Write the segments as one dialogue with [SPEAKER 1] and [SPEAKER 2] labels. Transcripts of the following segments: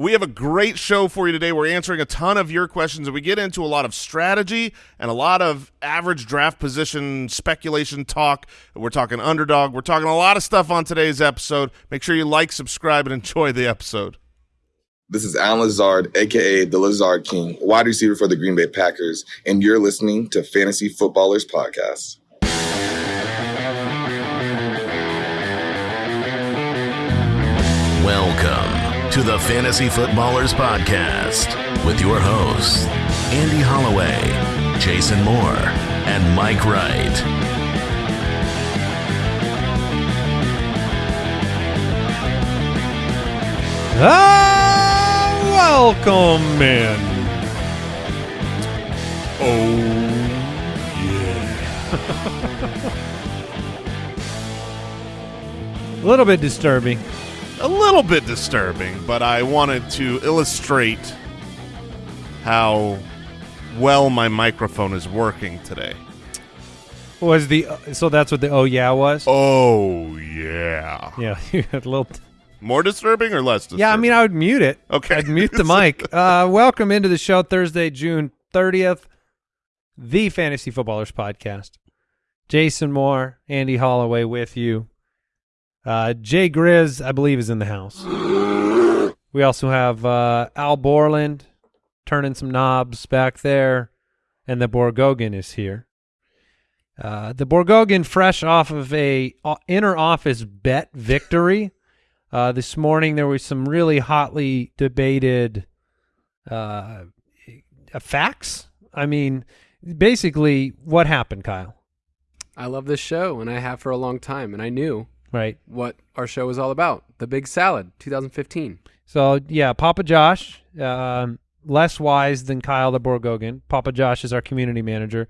[SPEAKER 1] We have a great show for you today. We're answering a ton of your questions, and we get into a lot of strategy and a lot of average draft position speculation talk. We're talking underdog. We're talking a lot of stuff on today's episode. Make sure you like, subscribe, and enjoy the episode.
[SPEAKER 2] This is Allen Lazard, aka the Lazard King, wide receiver for the Green Bay Packers, and you're listening to Fantasy Footballers Podcast.
[SPEAKER 3] Welcome to the Fantasy Footballers Podcast with your hosts, Andy Holloway, Jason Moore, and Mike Wright.
[SPEAKER 4] Ah, welcome in. Oh, yeah. A little bit disturbing.
[SPEAKER 1] A little bit disturbing, but I wanted to illustrate how well my microphone is working today.
[SPEAKER 4] Was the so that's what the oh yeah was?
[SPEAKER 1] Oh, yeah.
[SPEAKER 4] Yeah, you had a little.
[SPEAKER 1] More disturbing or less disturbing?
[SPEAKER 4] Yeah, I mean, I would mute it.
[SPEAKER 1] Okay.
[SPEAKER 4] I'd mute the mic. Uh, welcome into the show Thursday, June 30th, the Fantasy Footballers Podcast. Jason Moore, Andy Holloway with you. Uh, Jay Grizz, I believe, is in the house. We also have uh, Al Borland turning some knobs back there, and the Borgogan is here. Uh, the Borgogan, fresh off of a uh, inner office bet victory. Uh, this morning there was some really hotly debated uh, facts. I mean, basically, what happened, Kyle?
[SPEAKER 5] I love this show, and I have for a long time, and I knew
[SPEAKER 4] Right.
[SPEAKER 5] what our show is all about. The Big Salad, 2015.
[SPEAKER 4] So yeah, Papa Josh, um, less wise than Kyle the Borgogan. Papa Josh is our community manager,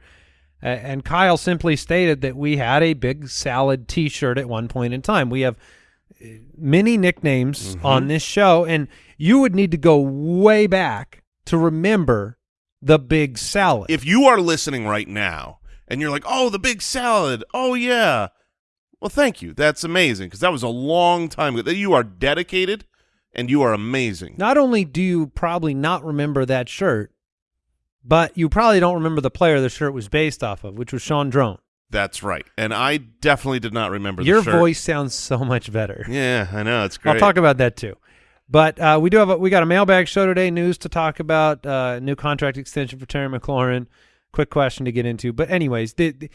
[SPEAKER 4] uh, and Kyle simply stated that we had a big salad T-shirt at one point in time. We have uh, many nicknames on this show, and you would need to go way back to remember the big salad.
[SPEAKER 1] if you are listening right now and you're like, "Oh, the big salad. Oh yeah." Well, thank you. That's amazing because that was a long time ago. You are dedicated and you are amazing.
[SPEAKER 4] not only do you probably not remember that shirt, but you probably don't remember the player the shirt was based off of, which was Sean Drone.
[SPEAKER 1] That's right. And I definitely did not remember
[SPEAKER 4] Your
[SPEAKER 1] shirt.
[SPEAKER 4] voice sounds so much better.
[SPEAKER 1] Yeah, I know. It's great.
[SPEAKER 4] I'll talk about that too. But uh, we do have a, we got a mailbag show today. News to talk about. Uh, new contract extension for Terry McLaurin. Quick question to get into. But anyways, the, the,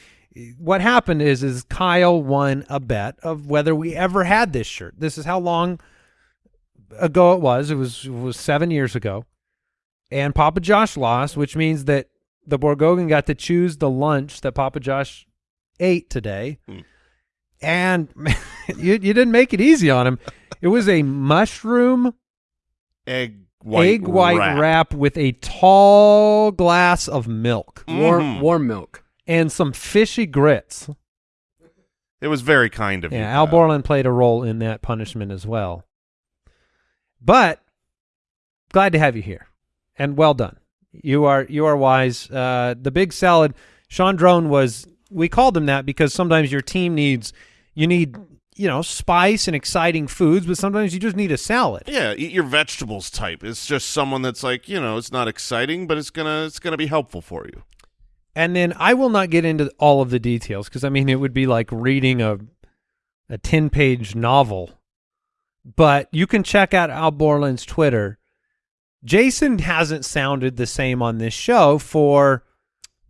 [SPEAKER 4] what happened is is Kyle won a bet of whether we ever had this shirt. This is how long ago it was. It was it was seven years ago, and Papa Josh lost, which means that the Borgogan got to choose the lunch that Papa Josh ate today.
[SPEAKER 1] Hmm.
[SPEAKER 4] And you you didn't make it easy on him. It was a mushroom
[SPEAKER 1] egg white
[SPEAKER 4] egg white
[SPEAKER 1] wrap.
[SPEAKER 4] wrap. with a tall glass of milk
[SPEAKER 5] Warm,
[SPEAKER 1] Mhm.
[SPEAKER 5] warm milk.
[SPEAKER 4] And some fishy grits.
[SPEAKER 1] It was very kind of you.
[SPEAKER 4] Yeah, Al Borland played a role in that punishment as well. But glad to have you here, and well done. You are you are wise. Uh, the big salad. Sean Drone was. We called him that because sometimes your team needs you need you know spice and exciting foods, but sometimes you just need a salad.
[SPEAKER 1] Yeah, eat your vegetables type. It's just someone that's like, you know, it's not exciting, but it's gonna it's gonna be helpful for you.
[SPEAKER 4] And then I will not get into all of the details because I mean it would be like reading a a ten page novel. But you can check out Al Borland's Twitter. Jason hasn't sounded the same on this show for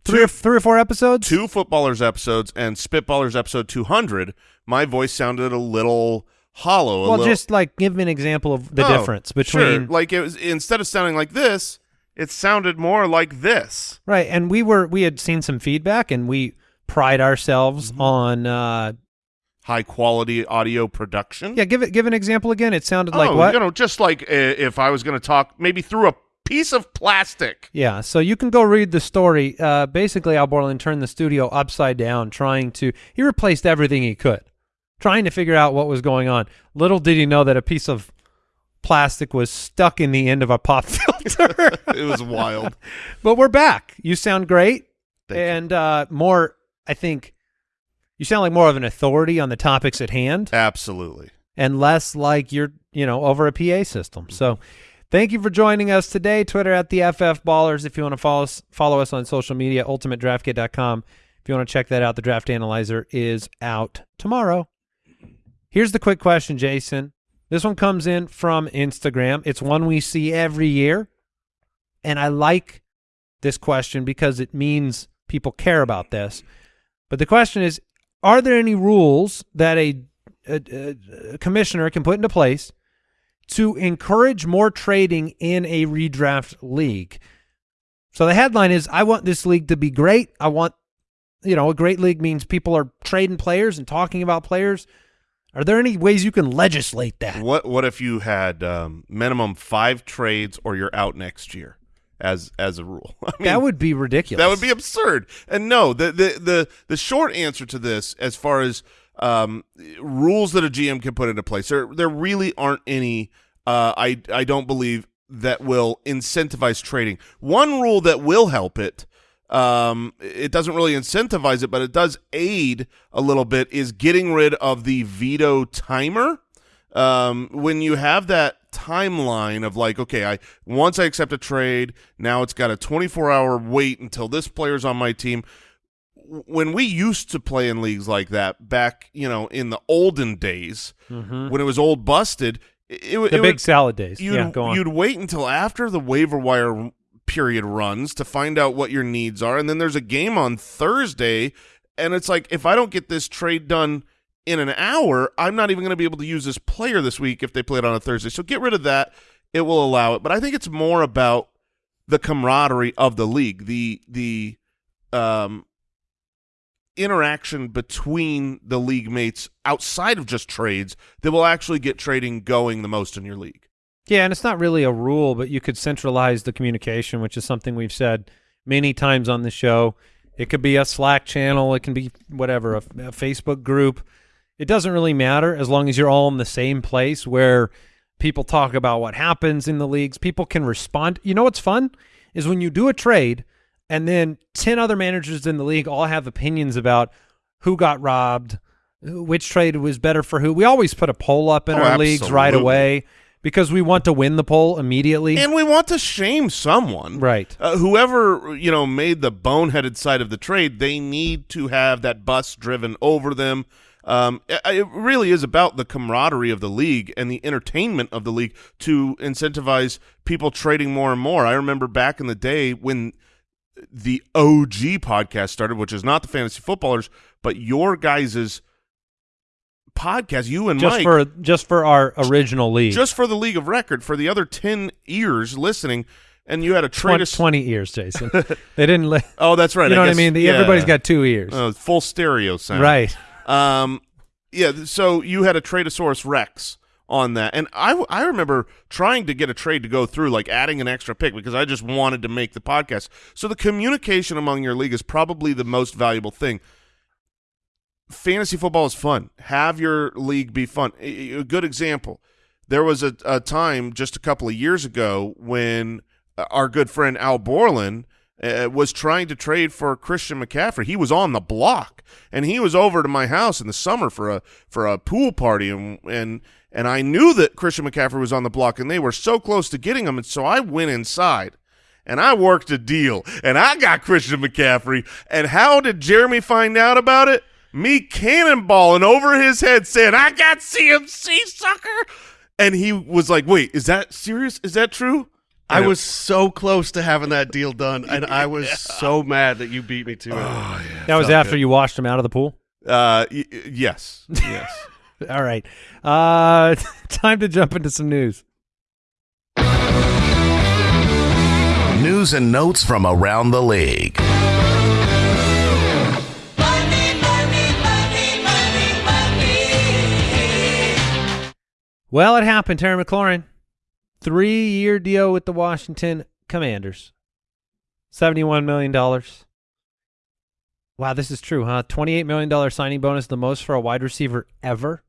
[SPEAKER 4] three or, three or four episodes.
[SPEAKER 1] Two footballers episodes and Spitballers episode two hundred. My voice sounded a little hollow. a
[SPEAKER 4] well,
[SPEAKER 1] little,
[SPEAKER 4] just like give me an example of the
[SPEAKER 1] Oh,
[SPEAKER 4] difference
[SPEAKER 1] sure.
[SPEAKER 4] between
[SPEAKER 1] like it was instead of sounding like this, it sounded more like this.
[SPEAKER 4] right. And we were we had seen some feedback, and we pride ourselves
[SPEAKER 1] Mm-hmm.
[SPEAKER 4] on. uh
[SPEAKER 1] High quality audio production.
[SPEAKER 4] Yeah, give it give an example again. It sounded like
[SPEAKER 1] oh,
[SPEAKER 4] what?
[SPEAKER 1] you know, just like uh, if I was going to talk maybe through a piece of plastic.
[SPEAKER 4] Yeah, so you can go read the story. Uh, basically, Al Borland turned the studio upside down, trying to. He replaced everything he could, trying to figure out what was going on. Little did he know that a piece of plastic was stuck in the end of a pop
[SPEAKER 1] It was wild.
[SPEAKER 4] but we're back. You sound great,
[SPEAKER 1] Thank
[SPEAKER 4] and uh, more. I think you sound like more of an authority on the topics at hand
[SPEAKER 1] Absolutely.
[SPEAKER 4] and less like you're you know over a PA system. So Thank you for joining us today. Twitter at the FF Ballers. If you want to follow us, follow us on social media, ultimatedraftkit.com. If you want to check that out, the draft analyzer is out tomorrow. Here's the quick question, Jason. This one comes in from Instagram. It's one we see every year. And I like this question because it means people care about this. But the question is Are there any rules that a, a, a commissioner can put into place to encourage more trading in a redraft league? So the headline is I want this league to be great. I want, you know, a great league means people are trading players and talking about players. Are there any ways you can legislate that?
[SPEAKER 1] What what if you had um, minimum five trades or you're out next year as as a rule? I mean,
[SPEAKER 4] that would be ridiculous.
[SPEAKER 1] That would be absurd. And no, the the the the short answer to this, as far as um, rules that a GM can put into place, there there really aren't any. Uh, I I don't believe that will incentivize trading. One rule that will help it. Um, it doesn't really incentivize it, but it does aid a little bit. Is getting rid of the veto timer. Um, when you have that timeline of like, okay, I once I accept a trade, now it's got a 24 hour wait until this player's on my team. When we used to play in leagues like that back, you know, in the olden days,
[SPEAKER 4] Mhm.
[SPEAKER 1] when it was old busted, it, it,
[SPEAKER 4] the
[SPEAKER 1] it
[SPEAKER 4] big
[SPEAKER 1] would,
[SPEAKER 4] salad days.
[SPEAKER 1] you'd,
[SPEAKER 4] yeah, go on.
[SPEAKER 1] you'd wait until after the waiver wire period runs to find out what your needs are, and then there's a game on Thursday, and it's like if I don't get this trade done in an hour, I'm not even going to be able to use this player this week if they play it on a Thursday. So get rid of that; it will allow it. But I think it's more about the camaraderie of the league, the the um interaction between the league mates outside of just trades that will actually get trading going the most in your league.
[SPEAKER 4] Yeah, and it's not really a rule, but you could centralize the communication, which is something we've said many times on the show. It could be a Slack channel, it can be whatever, a, a Facebook group. It doesn't really matter as long as you're all in the same place where people talk about what happens in the leagues. People can respond. You know what's fun is when you do a trade and then 10 other managers in the league all have opinions about who got robbed, which trade was better for who. We always put a poll up in
[SPEAKER 1] Oh,
[SPEAKER 4] our leagues right away because we want to win the poll immediately.
[SPEAKER 1] And we want to shame someone.
[SPEAKER 4] right.
[SPEAKER 1] Uh, whoever, you know, made the boneheaded side of the trade, they need to have that bus driven over them. Um, it, really is about the camaraderie of the league and the entertainment of the league to incentivize people trading more and more. I remember back in the day when the OG podcast started, which is not the fantasy footballers, but your guys' podcast, you and
[SPEAKER 4] Just
[SPEAKER 1] Mike,
[SPEAKER 4] for just for our original league.
[SPEAKER 1] just for the league of record, for the other 10 ears listening, and you had a trade.
[SPEAKER 4] 20,
[SPEAKER 1] of-
[SPEAKER 4] 20 ears, Jason. they didn't li-
[SPEAKER 1] Oh, that's right.
[SPEAKER 4] You know what I mean? The,
[SPEAKER 1] yeah.
[SPEAKER 4] Everybody's got two ears.
[SPEAKER 1] uh, full stereo sound.
[SPEAKER 4] right.
[SPEAKER 1] Um, yeah. So you had a Tradosaurus Rex on that, and I, I remember trying to get a trade to go through, like adding an extra pick because I just wanted to make the podcast. So the communication among your league is probably the most valuable thing. Fantasy football is fun. Have your league be fun. A, good example. There was a, a time just a couple of years ago when uh, our good friend Al Borland uh, was trying to trade for Christian McCaffrey. He was on the block, and he was over to my house in the summer for a for a pool party, and and and I knew that Christian McCaffrey was on the block, and they were so close to getting him, and so I went inside. And I worked a deal, and I got Christian McCaffrey. And how did Jeremy find out about it? Me cannonballing over his head, saying, "I got CMC, sucker!" And he was like, "Wait, is that serious? Is that true?"
[SPEAKER 6] I
[SPEAKER 1] And it-
[SPEAKER 6] was so close to having that deal done, and I was so mad that you beat me to it.
[SPEAKER 1] Oh,
[SPEAKER 4] That was after
[SPEAKER 1] good.
[SPEAKER 4] you washed him out of the pool.
[SPEAKER 1] Uh, y- y- yes, yes.
[SPEAKER 4] All right. Uh, time to jump into some news.
[SPEAKER 3] News and notes from around the league.
[SPEAKER 4] Well, it happened. Terry McLaurin, three-year deal with the Washington Commanders, seventy-one million dollars. Wow, this is true, huh? Twenty-eight million dollar signing bonus, the most for a wide receiver ever.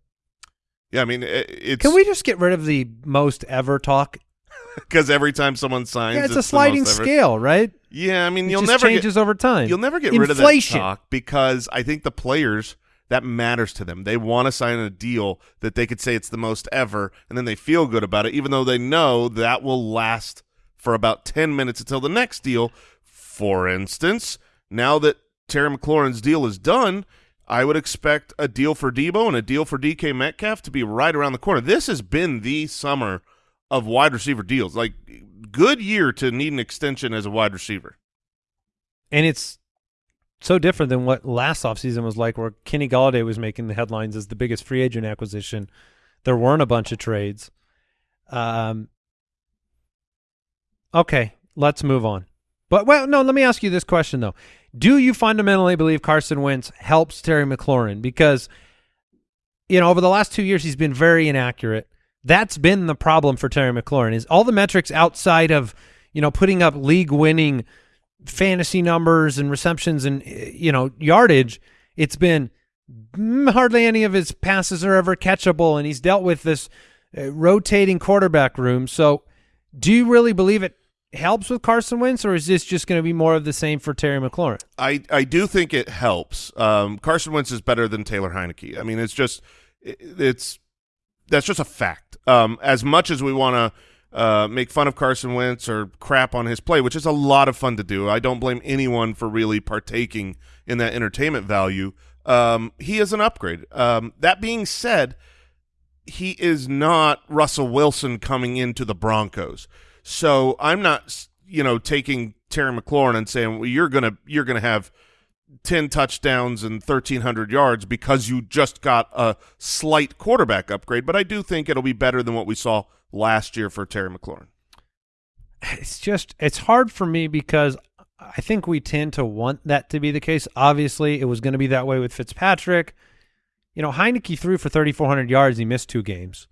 [SPEAKER 1] Yeah, I mean, it's
[SPEAKER 4] Can we just get rid of the most ever talk?
[SPEAKER 1] because every time someone signs,
[SPEAKER 4] Yeah, it's, a
[SPEAKER 1] the most
[SPEAKER 4] sliding scale, right?
[SPEAKER 1] Yeah, I mean,
[SPEAKER 4] It
[SPEAKER 1] you'll
[SPEAKER 4] just
[SPEAKER 1] never
[SPEAKER 4] changes
[SPEAKER 1] get,
[SPEAKER 4] over time.
[SPEAKER 1] you'll never get rid of that talk because I think the players That matters to them. They want to sign a deal that they could say it's the most ever, and then they feel good about it, even though they know that will last for about 10 minutes until the next deal. For instance, now that Terry McLaurin's deal is done, I would expect a deal for Deebo and a deal for DK Metcalf to be right around the corner. This has been the summer of wide receiver deals. Like, good year to need an extension as a wide receiver.
[SPEAKER 4] And it's so different than what last offseason was like, where Kenny Golladay was making the headlines as the biggest free agent acquisition. There weren't a bunch of trades. Um, okay, let's move on. But, well, no, let me ask you this question, though. Do you fundamentally believe Carson Wentz helps Terry McLaurin? Because, you know, over the last two years, he's been very inaccurate. That's been the problem for Terry McLaurin is all the metrics outside of, you know, putting up league-winning fantasy numbers and receptions and, you know, yardage. It's been hardly any of his passes are ever catchable, and he's dealt with this uh, rotating quarterback room. So do you really believe it helps with Carson Wentz, or is this just going to be more of the same for Terry McLaurin?
[SPEAKER 1] I, I do think it helps. Um, Carson Wentz is better than Taylor Heinicke. I mean, it's just it, it's that's just a fact. Um, as much as we want to uh, make fun of Carson Wentz or crap on his play, which is a lot of fun to do, I don't blame anyone for really partaking in that entertainment value. Um, he is an upgrade. Um, that being said, he is not Russell Wilson coming into the Broncos. So I'm not, you know, taking Terry McLaurin and saying, well, you're gonna you're gonna have ten touchdowns and thirteen hundred yards because you just got a slight quarterback upgrade. But I do think it'll be better than what we saw last year for Terry McLaurin.
[SPEAKER 4] It's just it's hard for me because I think we tend to want that to be the case. Obviously, it was going to be that way with Fitzpatrick. You know, Heinicke threw for 3,400 yards. He missed two games.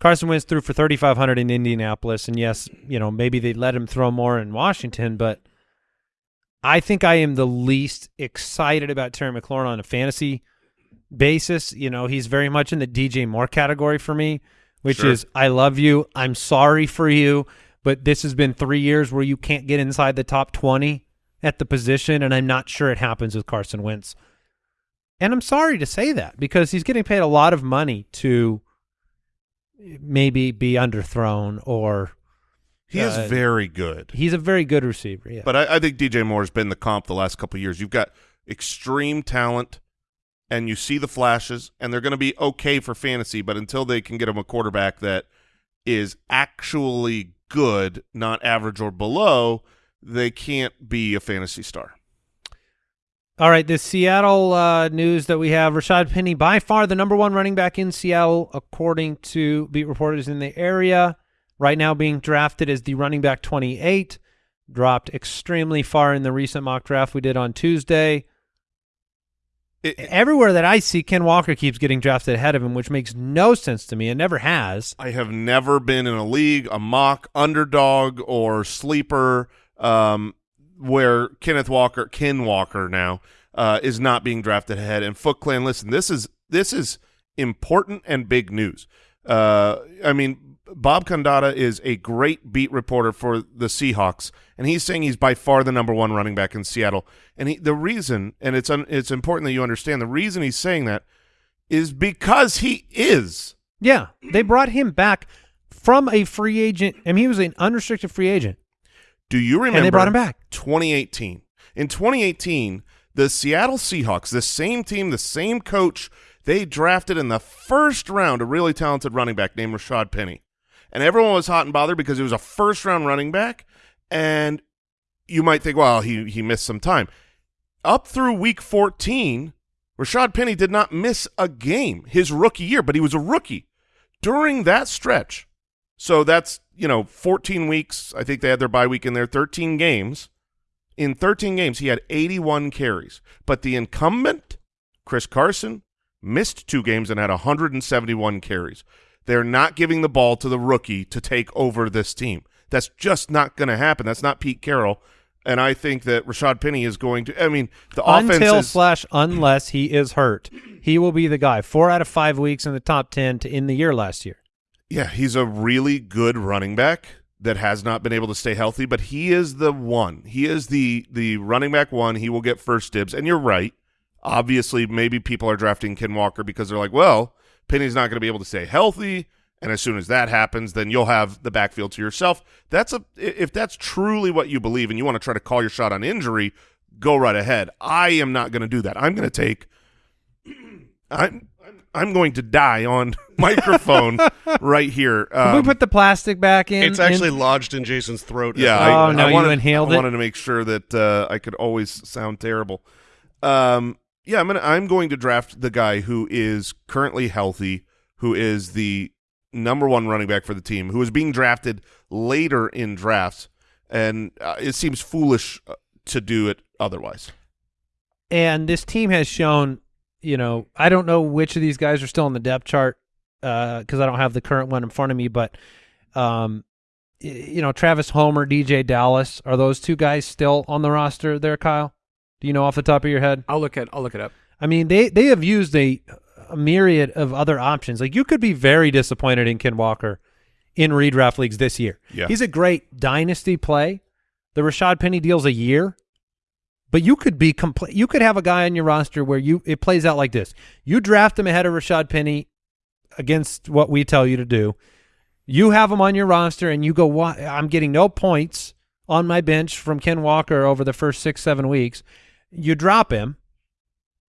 [SPEAKER 4] Carson Wentz threw for 3,500 in Indianapolis, and yes, you know maybe they let him throw more in Washington, but I think I am the least excited about Terry McLaurin on a fantasy basis. You know, he's very much in the DJ Moore category for me, which
[SPEAKER 1] Sure.
[SPEAKER 4] is I love you, I'm sorry for you, but this has been three years where you can't get inside the top 20 at the position, and I'm not sure it happens with Carson Wentz. And I'm sorry to say that because he's getting paid a lot of money to maybe be underthrown or
[SPEAKER 1] He is
[SPEAKER 4] Uh,
[SPEAKER 1] very good.
[SPEAKER 4] he's a very good receiver. Yeah.
[SPEAKER 1] But I, I think DJ Moore's been the comp the last couple of years. You've got extreme talent, and you see the flashes, and they're going to be okay for fantasy. But until they can get him a quarterback that is actually good, not average or below, they can't be a fantasy star.
[SPEAKER 4] All right, the Seattle uh, news that we have: Rashad Penny, by far the number one running back in Seattle, according to beat reporters in the area. Right now, being drafted as the running back 28, dropped extremely far in the recent mock draft we did on Tuesday.
[SPEAKER 1] It-
[SPEAKER 4] Everywhere that I see, Ken Walker keeps getting drafted ahead of him, which makes no sense to me. It never has.
[SPEAKER 1] I have never been in a league, a mock underdog or sleeper, um, where Kenneth Walker, Ken Walker now, uh, is not being drafted ahead. And Foot Clan, listen, this is this is important and big news. Uh, I mean, Bob Condotta is a great beat reporter for the Seahawks, and he's saying he's by far the number one running back in Seattle. And he, the reason, and it's un, it's important that you understand the reason he's saying that is because he is.
[SPEAKER 4] Yeah, they brought him back from a free agent. I mean, he was an unrestricted free agent,
[SPEAKER 1] Do you remember?
[SPEAKER 4] and they brought him back.
[SPEAKER 1] 2018. In 2018, the Seattle Seahawks, the same team, the same coach, they drafted in the first round a really talented running back named Rashad Penny. And everyone was hot and bothered because it was a first round running back. And you might think, well, he, he missed some time. Up through week 14, Rashad Penny did not miss a game his rookie year, but he was a rookie. During that stretch, so that's, you know, 14 weeks. I think they had their bye week in there, 13 games. In 13 games, he had 81 carries. But the incumbent, Chris Carson, missed two games and had 171 carries. They're not giving the ball to the rookie to take over this team. That's just not going to happen. That's not Pete Carroll. And I think that Rashad Penny is going to. I mean, the offense
[SPEAKER 4] Until
[SPEAKER 1] is.
[SPEAKER 4] slash unless he is hurt, he will be the guy. Four out of five weeks in the top ten to end the year last year.
[SPEAKER 1] Yeah, he's a really good running back that has not been able to stay healthy, but he is the one. He is the the running back one. He will get first dibs. And you're right. Obviously, maybe people are drafting Ken Walker because they're like, well, Penny's not going to be able to stay healthy, and as soon as that happens, then you'll have the backfield to yourself. That's a if that's truly what you believe, and you want to try to call your shot on injury, go right ahead. I am not going to do that. I'm going to take. I'm I'm going to die on microphone right here.
[SPEAKER 4] Can we
[SPEAKER 1] Um,
[SPEAKER 4] put the plastic back in?
[SPEAKER 6] It's actually
[SPEAKER 4] in-
[SPEAKER 6] lodged in Jason's throat.
[SPEAKER 1] yeah,
[SPEAKER 4] Oh,
[SPEAKER 1] I,
[SPEAKER 4] no,
[SPEAKER 1] I
[SPEAKER 4] you inhaled
[SPEAKER 1] I
[SPEAKER 4] it?
[SPEAKER 1] wanted to make sure that uh, I could always sound terrible. Um, yeah, I'm gonna I'm going to draft the guy who is currently healthy, who is the number one running back for the team, who is being drafted later in drafts, and uh, it seems foolish uh, to do it otherwise.
[SPEAKER 4] and this team has shown, you know, I don't know which of these guys are still on the depth chart because I don't have the current one in front of me, but um, you know, Travis Homer, DeeJay Dallas, are those two guys still on the roster there, Kyle? Do you know off the top of your head?
[SPEAKER 5] I'll look at I'll look it up.
[SPEAKER 4] I mean, they they have used a, a myriad of other options. Like you could be very disappointed in Ken Walker in redraft leagues this year.
[SPEAKER 1] Yeah.
[SPEAKER 4] He's a great dynasty play. The Rashad Penny deal's a year, but you could be complete. You could have a guy on your roster where you it plays out like this: you draft him ahead of Rashad Penny against what we tell you to do. You have him on your roster, and you go, I'm getting no points on my bench from Ken Walker over the first six seven weeks." You drop him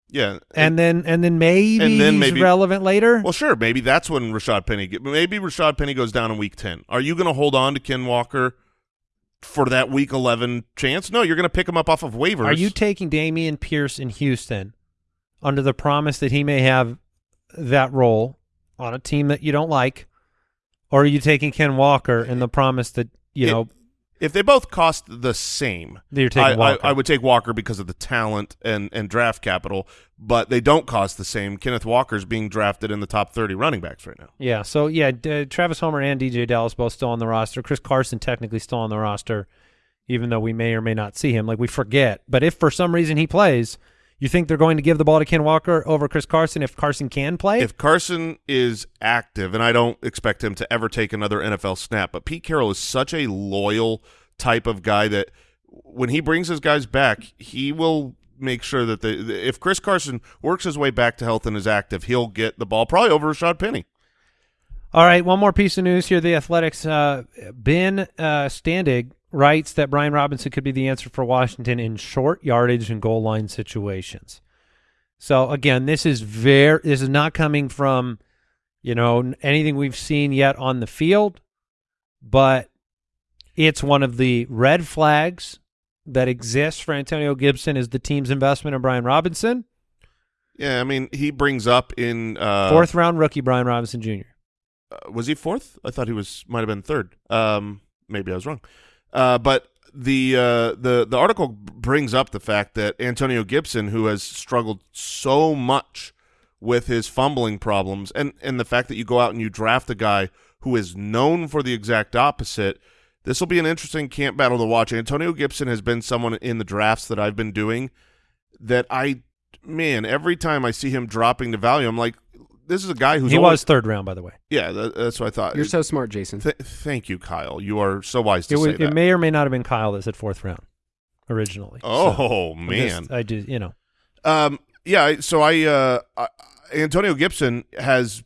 [SPEAKER 1] Yeah,
[SPEAKER 4] and then and then maybe
[SPEAKER 1] And then
[SPEAKER 4] he's
[SPEAKER 1] maybe-
[SPEAKER 4] relevant later.
[SPEAKER 1] Well, sure. Maybe that's when Rashad Penny. Get, maybe Rashad Penny goes down in week ten. Are you going to hold on to Ken Walker for that week eleven chance? No, you're going to pick him up off of waivers.
[SPEAKER 4] Are you taking Dameon Pierce in Houston under the promise that he may have that role on a team that you don't like, or are you taking Ken Walker in the promise that you
[SPEAKER 1] It-
[SPEAKER 4] know
[SPEAKER 1] if they both cost the same?
[SPEAKER 4] you're taking
[SPEAKER 1] I, I,
[SPEAKER 4] Walker?
[SPEAKER 1] I would take Walker because of the talent and and draft capital, but they don't cost the same. Kenneth Walker's being drafted in the top thirty running backs right now.
[SPEAKER 4] Yeah, so yeah, D- Travis Homer and DeeJay Dallas both still on the roster. Chris Carson technically still on the roster, even though we may or may not see him. Like we forget, but if for some reason he plays, you think they're going to give the ball to Ken Walker over Chris Carson if Carson can play?
[SPEAKER 1] If Carson is active, and I don't expect him to ever take another NFL snap, but Pete Carroll is such a loyal type of guy that when he brings his guys back, he will make sure that the, if Chris Carson works his way back to health and is active, he'll get the ball probably over Rashad Penny.
[SPEAKER 4] All right, one more piece of news here. The Athletics, uh, Ben uh, Standig writes that Brian Robinson could be the answer for Washington in short yardage and goal line situations. So again, this is very this is not coming from you know anything we've seen yet on the field, but it's one of the red flags that exists for Antonio Gibson is the team's investment in Brian Robinson,
[SPEAKER 1] Yeah, I mean he brings up in uh,
[SPEAKER 4] fourth round rookie Brian Robinson Jr.
[SPEAKER 1] uh, was he fourth? I thought he was might have been third. Um, maybe I was wrong. Uh, but the uh, the the article brings up the fact that Antonio Gibson, who has struggled so much with his fumbling problems, and and the fact that you go out and you draft a guy who is known for the exact opposite. This will be an interesting camp battle to watch. Antonio Gibson has been someone in the drafts that I've been doing that I, man, every time I see him dropping the value, I'm like, this is a guy who's
[SPEAKER 4] He
[SPEAKER 1] always-
[SPEAKER 4] was third round, by the way.
[SPEAKER 1] yeah, that, that's what I thought.
[SPEAKER 5] You're so smart, Jason.
[SPEAKER 1] Th- thank you, Kyle. You are so wise to
[SPEAKER 4] It,
[SPEAKER 1] say that.
[SPEAKER 4] it may or may not have been Kyle that said fourth round originally.
[SPEAKER 1] oh
[SPEAKER 4] So, I'm
[SPEAKER 1] man.
[SPEAKER 4] just- I do. you know
[SPEAKER 1] um, yeah. So I, uh, I, Antonio Gibson has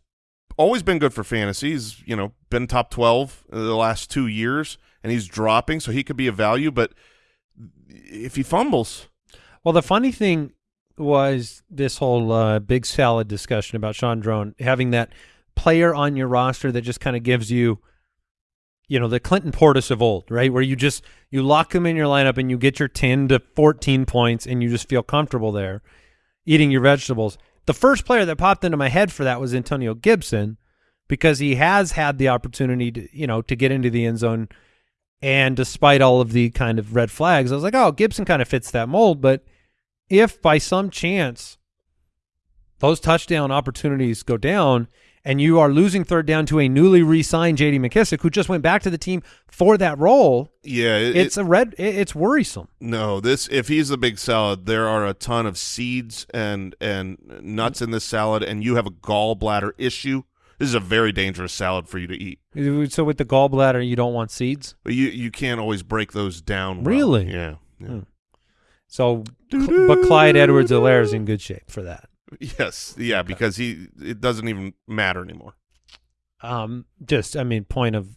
[SPEAKER 1] always been good for fantasy. He's you know been top twelve the last two years, and he's dropping, so he could be a value. But if he fumbles,
[SPEAKER 4] Well, the funny thing was this whole uh, big salad discussion about Sean Drone having that player on your roster that just kind of gives you, you know, the Clinton Portis of old, right? Where you just you lock him in your lineup and you get your ten to fourteen points and you just feel comfortable there, eating your vegetables. The first player that popped into my head for that was Antonio Gibson, because he has had the opportunity to, you know, to get into the end zone. And despite all of the kind of red flags, I was like, oh, Gibson kind of fits that mold. But if by some chance those touchdown opportunities go down and you are losing third down to a newly re-signed J.D. McKissic who just went back to the team for that role,
[SPEAKER 1] yeah, it,
[SPEAKER 4] it's a red. it- It's worrisome.
[SPEAKER 1] No, this if he's a big salad, there are a ton of seeds and and nuts in this salad, and you have a gallbladder issue. This is a very dangerous salad for you to eat.
[SPEAKER 4] So with the gallbladder, you don't want seeds.
[SPEAKER 1] But you you can't always break those down. well.
[SPEAKER 4] Really?
[SPEAKER 1] Yeah. yeah.
[SPEAKER 4] Hmm. So but Clyde Edwards-Helaire is in good shape for that.
[SPEAKER 1] Yes, yeah, because he it doesn't even matter anymore.
[SPEAKER 4] Um, just I mean, point of,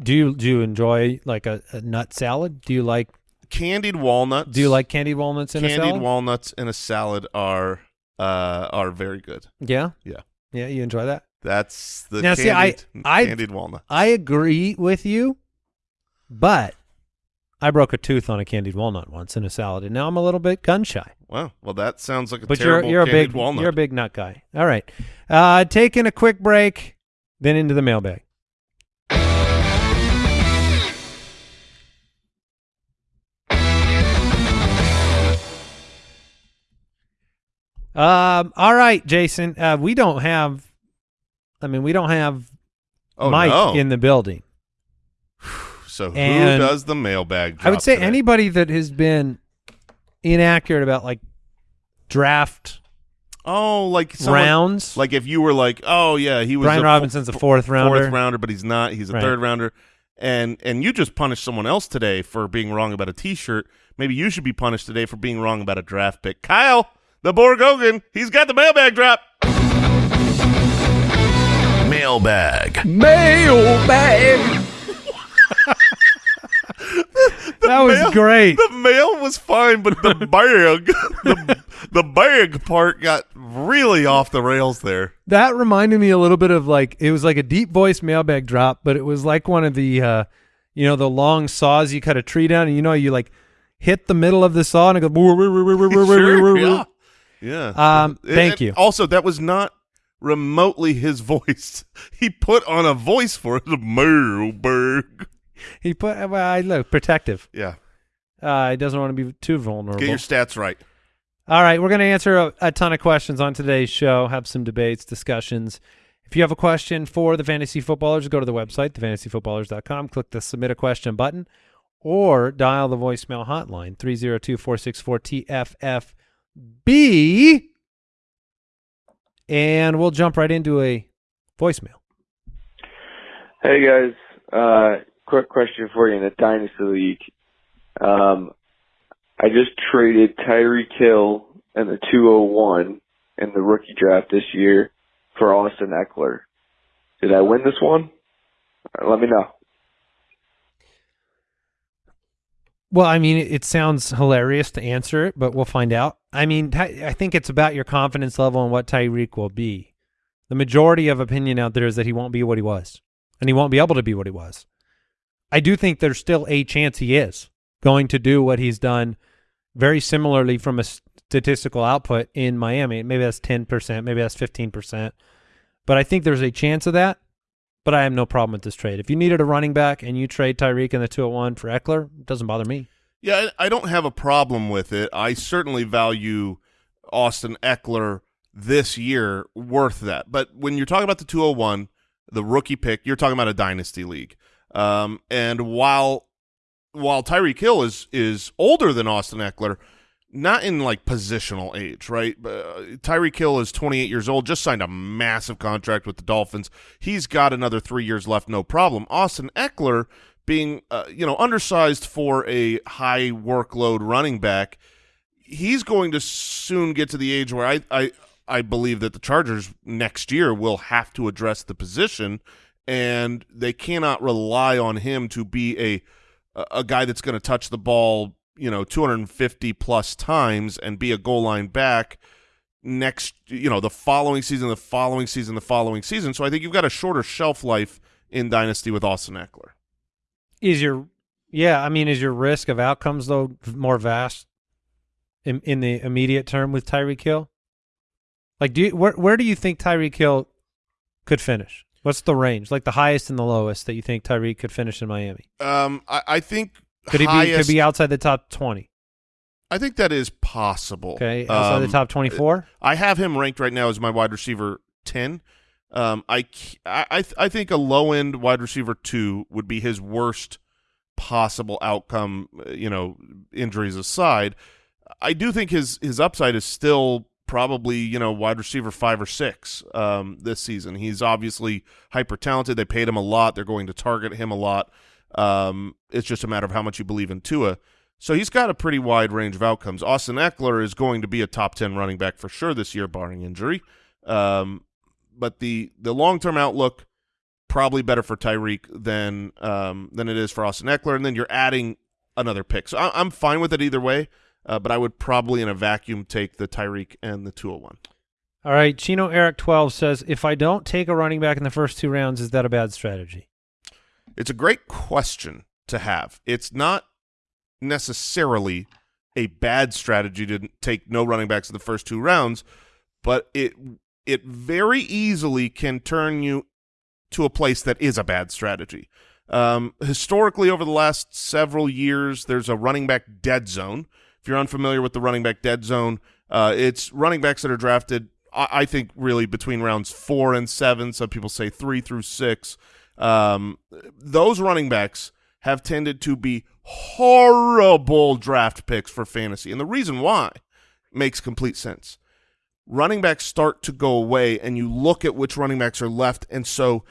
[SPEAKER 4] do you do you enjoy like a, a nut salad? Do you like
[SPEAKER 1] Candied walnuts.
[SPEAKER 4] do you like candied walnuts in a
[SPEAKER 1] candied
[SPEAKER 4] salad?
[SPEAKER 1] walnuts in a salad are uh are very good.
[SPEAKER 4] yeah,
[SPEAKER 1] Yeah.
[SPEAKER 4] yeah. You enjoy that?
[SPEAKER 1] That's the
[SPEAKER 4] Now, see, I- I-
[SPEAKER 1] candied walnut.
[SPEAKER 4] I agree with you, but I broke a tooth on a candied walnut once in a salad, and now I'm a little bit gun shy.
[SPEAKER 1] Wow. Well, that sounds like a
[SPEAKER 4] But you're
[SPEAKER 1] terrible
[SPEAKER 4] you're a
[SPEAKER 1] candied
[SPEAKER 4] big
[SPEAKER 1] walnut.
[SPEAKER 4] you're a big nut guy. All right, uh, taking a quick break, then into the mailbag. Um. All right, Jason. Uh, we don't have. I mean, we don't have
[SPEAKER 1] oh
[SPEAKER 4] Mike
[SPEAKER 1] no.
[SPEAKER 4] in the building.
[SPEAKER 1] So who
[SPEAKER 4] and
[SPEAKER 1] does the mailbag?
[SPEAKER 4] I would say
[SPEAKER 1] today?
[SPEAKER 4] anybody that has been inaccurate about like draft
[SPEAKER 1] Oh, like someone,
[SPEAKER 4] rounds.
[SPEAKER 1] Like if you were like, oh yeah, he was
[SPEAKER 4] Brian
[SPEAKER 1] a
[SPEAKER 4] Robinson's a fourth rounder.
[SPEAKER 1] fourth rounder, but he's not. He's a
[SPEAKER 4] Right.
[SPEAKER 1] third rounder, and and you just punished someone else today for being wrong about a T-shirt. Maybe you should be punished today for being wrong about a draft pick. Kyle, the Borgogan, he's got the mailbag drop.
[SPEAKER 3] Mailbag. Mailbag.
[SPEAKER 4] That was
[SPEAKER 1] mail-
[SPEAKER 4] great.
[SPEAKER 1] The mail was fine, but the bag, the, the bag part got really off the rails there.
[SPEAKER 4] That reminded me a little bit of like it was like a deep voice mailbag drop, but it was like one of the uh you know the long saws you cut a tree down, and you know you like hit the middle of the saw and it goes.
[SPEAKER 1] Sure, yeah. Yeah.
[SPEAKER 4] Um, thank you.
[SPEAKER 1] Also, that was not remotely his voice. He put on a voice for it. Mailbag.
[SPEAKER 4] He put well, I look protective.
[SPEAKER 1] Yeah.
[SPEAKER 4] Uh, he doesn't want to be too vulnerable.
[SPEAKER 1] Get your stats right.
[SPEAKER 4] All right, we're going to answer a, a ton of questions on today's show, have some debates, discussions. If you have a question for the Fantasy Footballers, go to the website, thefantasyfootballers.com, click the Submit a Question button, or dial the voicemail hotline, 302-464-TFFB, and we'll jump right into a voicemail.
[SPEAKER 7] Hey guys, uh, quick question for you in the Dynasty League. Um, I just traded Tyreek Hill and the 201 in the rookie draft this year for Austin Ekeler. Did I win this one? Uh, Let me know.
[SPEAKER 4] Well, I mean, it, it sounds hilarious to answer it, but we'll find out. I mean, I think it's about your confidence level and what Tyreek will be. The majority of opinion out there is that he won't be what he was, and he won't be able to be what he was. I do think there's still a chance he is going to do what he's done very similarly from a statistical output in Miami. Maybe that's 10%, maybe that's 15%. But I think there's a chance of that. But I have no problem with this trade. If you needed a running back and you trade Tyreek in the 201 for Ekeler, it doesn't bother me.
[SPEAKER 1] Yeah, I don't have a problem with it. I certainly value Austin Ekeler this year worth that. But when you're talking about the 201, the rookie pick, you're talking about a dynasty league. Um, and while while Tyreek Hill is is older than Austin Ekeler, not in like positional age, right? Uh, Tyreek Hill is 28 years old, just signed a massive contract with the Dolphins. He's got another three years left, no problem. Austin Ekeler, being uh, you know undersized for a high workload running back, he's going to soon get to the age where I I I believe that the Chargers next year will have to address the position, and they cannot rely on him to be a a guy that's going to touch the ball, you know, 250 plus times and be a goal line back next, you know, the following season, the following season, the following season. So I think you've got a shorter shelf life in Dynasty with Austin Ekeler.
[SPEAKER 4] Is your yeah? I mean, is your risk of outcomes though more vast in in the immediate term with Tyreek Hill? Like, do you where where do you think Tyreek Hill could finish? What's the range, like the highest and the lowest that you think Tyreek could finish in Miami?
[SPEAKER 1] Um, I, I think
[SPEAKER 4] Could he be
[SPEAKER 1] highest,
[SPEAKER 4] could be outside the top twenty?
[SPEAKER 1] I think that is possible.
[SPEAKER 4] Okay, outside
[SPEAKER 1] Um,
[SPEAKER 4] the top twenty four.
[SPEAKER 1] I have him ranked right now as my wide receiver ten. Um, I I I think a low end wide receiver two would be his worst possible outcome. uh, You know, injuries aside, I do think his his upside is still probably you know wide receiver five or six um, this season. He's obviously hyper talented. They paid him a lot. They're going to target him a lot. Um, it's just a matter of how much you believe in Tua. So he's got a pretty wide range of outcomes. Austin Ekeler is going to be a top 10 running back for sure this year, barring injury. Um, but the, the long-term outlook, probably better for Tyreek than um, than it is for Austin Ekeler. And then you're adding another pick. So I, I'm fine with it either way, uh, but I would probably in a vacuum take the Tyreek and the 201.
[SPEAKER 4] All right, Chino Eric twelve says, if I don't take a running back in the first two rounds, is that a bad strategy?
[SPEAKER 1] It's a great question to have. It's not necessarily a bad strategy to take no running backs in the first two rounds, but it it very easily can turn you to a place that is a bad strategy. Um, historically, over the last several years, there's a running back dead zone. If you're unfamiliar with the running back dead zone, uh, it's running backs that are drafted, I, I, think, really between rounds four and seven. Some people say three through six. Um, those running backs have tended to be horrible draft picks for fantasy. And the reason why makes complete sense. Running backs start to go away, and you look at which running backs are left, and so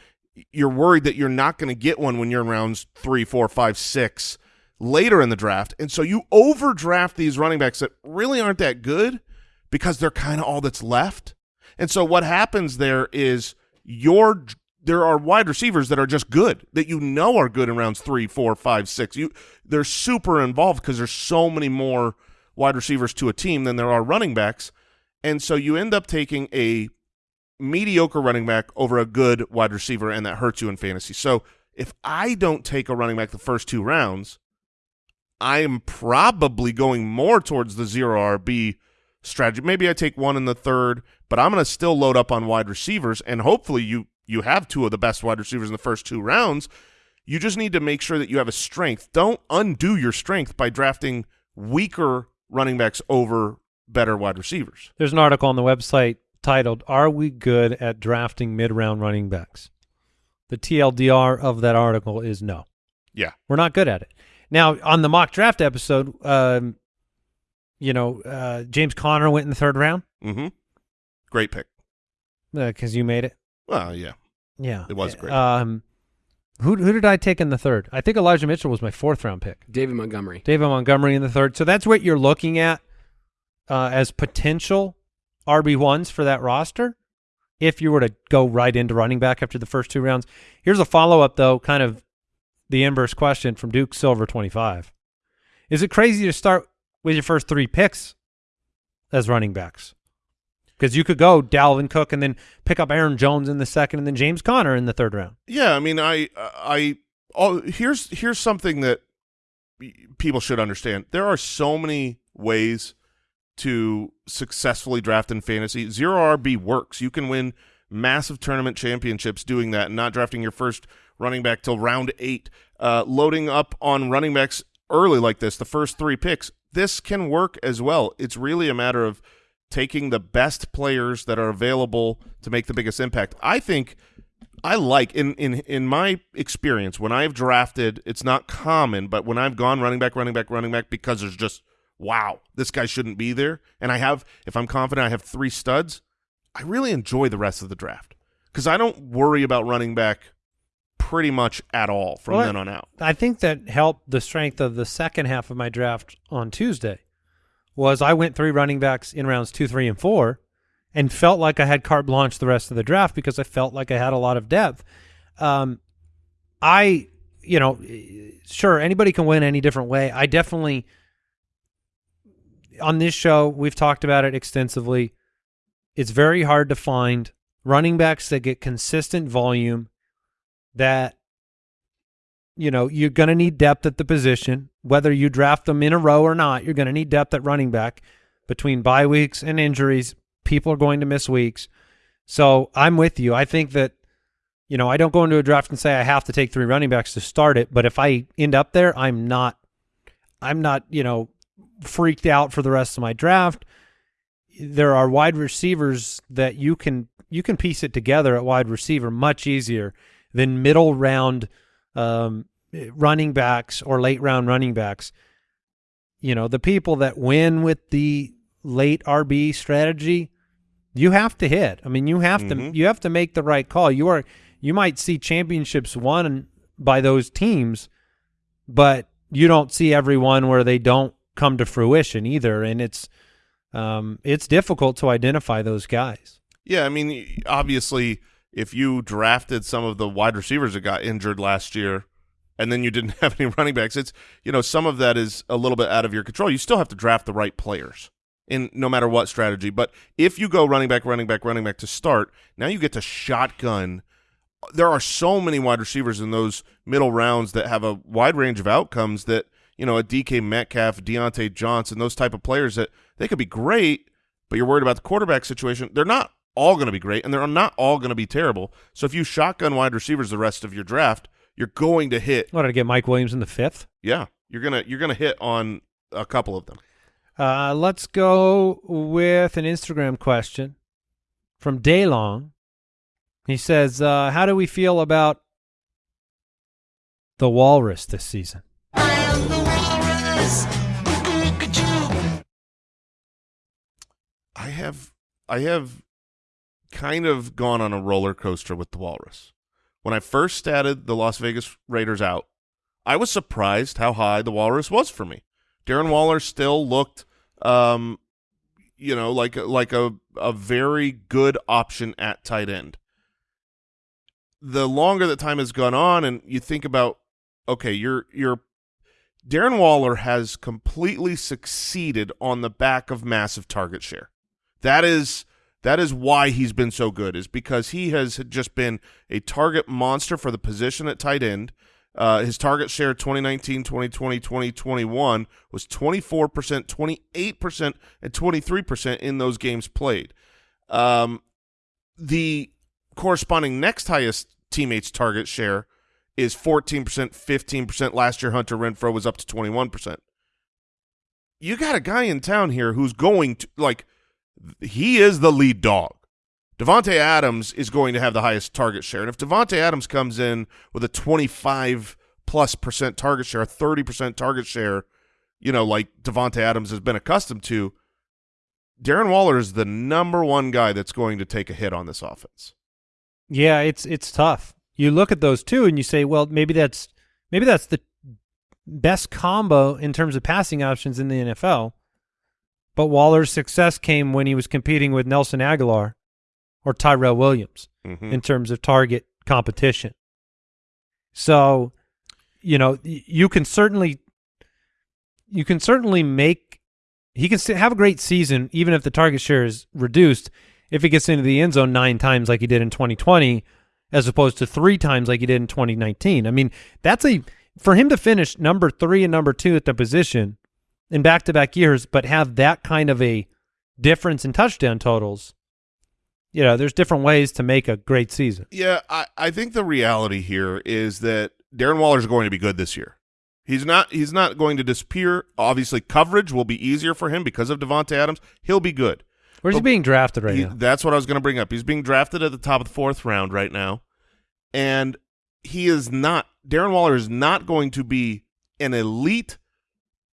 [SPEAKER 1] you're worried that you're not going to get one when you're in rounds three, four, five, six later in the draft. And so you overdraft these running backs that really aren't that good because they're kind of all that's left. And so what happens there is your there are wide receivers that are just good that you know are good in rounds three, four, five, six. You they're super involved because there's so many more wide receivers to a team than there are running backs, and so you end up taking a mediocre running back over a good wide receiver, and that hurts you in fantasy. So if I don't take a running back the first two rounds, I am probably going more towards the zero RB strategy. Maybe I take one in the third, but I'm going to still load up on wide receivers, and hopefully you you have two of the best wide receivers in the first two rounds. You just need to make sure that you have a strength. Don't undo your strength by drafting weaker running backs over better wide receivers.
[SPEAKER 4] There's an article on the website titled, Are We Good at Drafting Mid-Round Running Backs? The TLDR of that article is no.
[SPEAKER 1] Yeah.
[SPEAKER 4] We're not good at it. Now, on the mock draft episode, um, you know, uh, James Conner went in the third round.
[SPEAKER 1] Mm-hmm. Great pick.
[SPEAKER 4] Because uh, you made it.
[SPEAKER 1] Well, yeah.
[SPEAKER 4] Yeah.
[SPEAKER 1] It was great.
[SPEAKER 4] Um, who who did I take in the third? I think Elijah Mitchell was my fourth round pick.
[SPEAKER 5] David Montgomery.
[SPEAKER 4] David Montgomery in the third. So that's what you're looking at uh, as potential RB ones for that roster. If you were to go right into running back after the first two rounds, here's a follow up though, kind of the inverse question from Duke Silver twenty five. Is it crazy to start with your first three picks as running backs? Because you could go Dalvin Cook and then pick up Aaron Jones in the second, and then James Conner in the third round.
[SPEAKER 1] Yeah, I mean, I, I, oh, here's here's something that people should understand. There are so many ways to successfully draft in fantasy. Zero RB works. You can win massive tournament championships doing that and not drafting your first running back till round eight. Uh, loading up on running backs early like this, the first three picks, this can work as well. It's really a matter of – taking the best players that are available to make the biggest impact. I think I like in in in my experience when I've drafted, it's not common, but when I've gone running back, running back, running back because there's just wow, this guy shouldn't be there, and I have if I'm confident I have three studs, I really enjoy the rest of the draft because I don't worry about running back pretty much at all from
[SPEAKER 4] well,
[SPEAKER 1] then on out.
[SPEAKER 4] I think that helped the strength of the second half of my draft on Tuesday was I went three running backs in rounds two, three, and four, and felt like I had carte blanche the rest of the draft because I felt like I had a lot of depth. Um, I, you know, sure anybody can win any different way. I definitely on this show we've talked about it extensively. It's very hard to find running backs that get consistent volume that you know, you're going to need depth at the position. Whether you draft them in a row or not, you're going to need depth at running back. Between bye weeks and injuries, people are going to miss weeks. So I'm with you. I think that, you know, I don't go into a draft and say I have to take three running backs to start it. But if I end up there, I'm not, I'm not, you know, freaked out for the rest of my draft. There are wide receivers that you can you can piece it together at wide receiver much easier than middle round – um, running backs or late round running backs, you know, the people that win with the late RB strategy, you have to hit. I mean, you have mm -hmm. to mm-hmm. you have to make the right call. You are you might see championships won by those teams, but you don't see every one where they don't come to fruition either, and it's um, it's difficult to identify those guys.
[SPEAKER 1] Yeah, I mean, obviously, if you drafted some of the wide receivers that got injured last year, and then you didn't have any running backs, it's you know some of that is a little bit out of your control. You still have to draft the right players in no matter what strategy. But if you go running back, running back, running back to start, now you get to shotgun. There are so many wide receivers in those middle rounds that have a wide range of outcomes that you know a DK Metcalf, Diontae Johnson, those type of players that they could be great, but you're worried about the quarterback situation. They're not all going to be great, and they're not all going to be terrible. So if you shotgun wide receivers the rest of your draft, you're going to hit.
[SPEAKER 4] What did I get? Mike Williams in the fifth.
[SPEAKER 1] Yeah, you're gonna you're gonna hit on a couple of them.
[SPEAKER 4] Uh, let's go with an Instagram question from Daylong. He says, uh, "How do we feel about the Walrus this season?"
[SPEAKER 1] I have I have kind of gone on a roller coaster with the Walrus. When I first statted the Las Vegas Raiders out, I was surprised how high the Walrus was for me. Darren Waller still looked, um, you know, like like a a very good option at tight end. The longer that time has gone on, and you think about, okay, you're you're Darren Waller has completely succeeded on the back of massive target share. That is that is why he's been so good is because he has just been a target monster for the position at tight end. Uh, his target share 2019, 2020, 2021 was 24%, 28%, and 23% in those games played. Um, the corresponding next highest teammates target share is 14%, 15%. Last year, Hunter Renfrow was up to 21%. You got a guy in town here who's going to, like – he is the lead dog. Davante Adams is going to have the highest target share, and if Davante Adams comes in with a twenty-five plus percent target share, a thirty percent target share, you know, like Davante Adams has been accustomed to, Darren Waller is the number one guy that's going to take a hit on this offense.
[SPEAKER 4] Yeah, it's it's tough. You look at those two and you say, well, maybe that's maybe that's the best combo in terms of passing options in the NFL. But Waller's success came when he was competing with Nelson Agholor or Tyrell Williams
[SPEAKER 1] Mhm.
[SPEAKER 4] in terms of target competition. So, you know, you can certainly you can certainly make he can st- have a great season even if the target share is reduced if he gets into the end zone 9 times like he did in 2020 as opposed to 3 times like he did in 2019. I mean, that's a for him to finish number 3 and number 2 at the position in back-to-back years but have that kind of a difference in touchdown totals. You know, there's different ways to make a great season.
[SPEAKER 1] Yeah, I, I think the reality here is that Darren Waller is going to be good this year. He's not he's not going to disappear. Obviously, coverage will be easier for him because of Davante Adams. He'll be good.
[SPEAKER 4] Where's he being drafted right
[SPEAKER 1] He-
[SPEAKER 4] now?
[SPEAKER 1] That's what I was going to bring up. He's being drafted at the top of the fourth round right now, and he is not. Darren Waller is not going to be an elite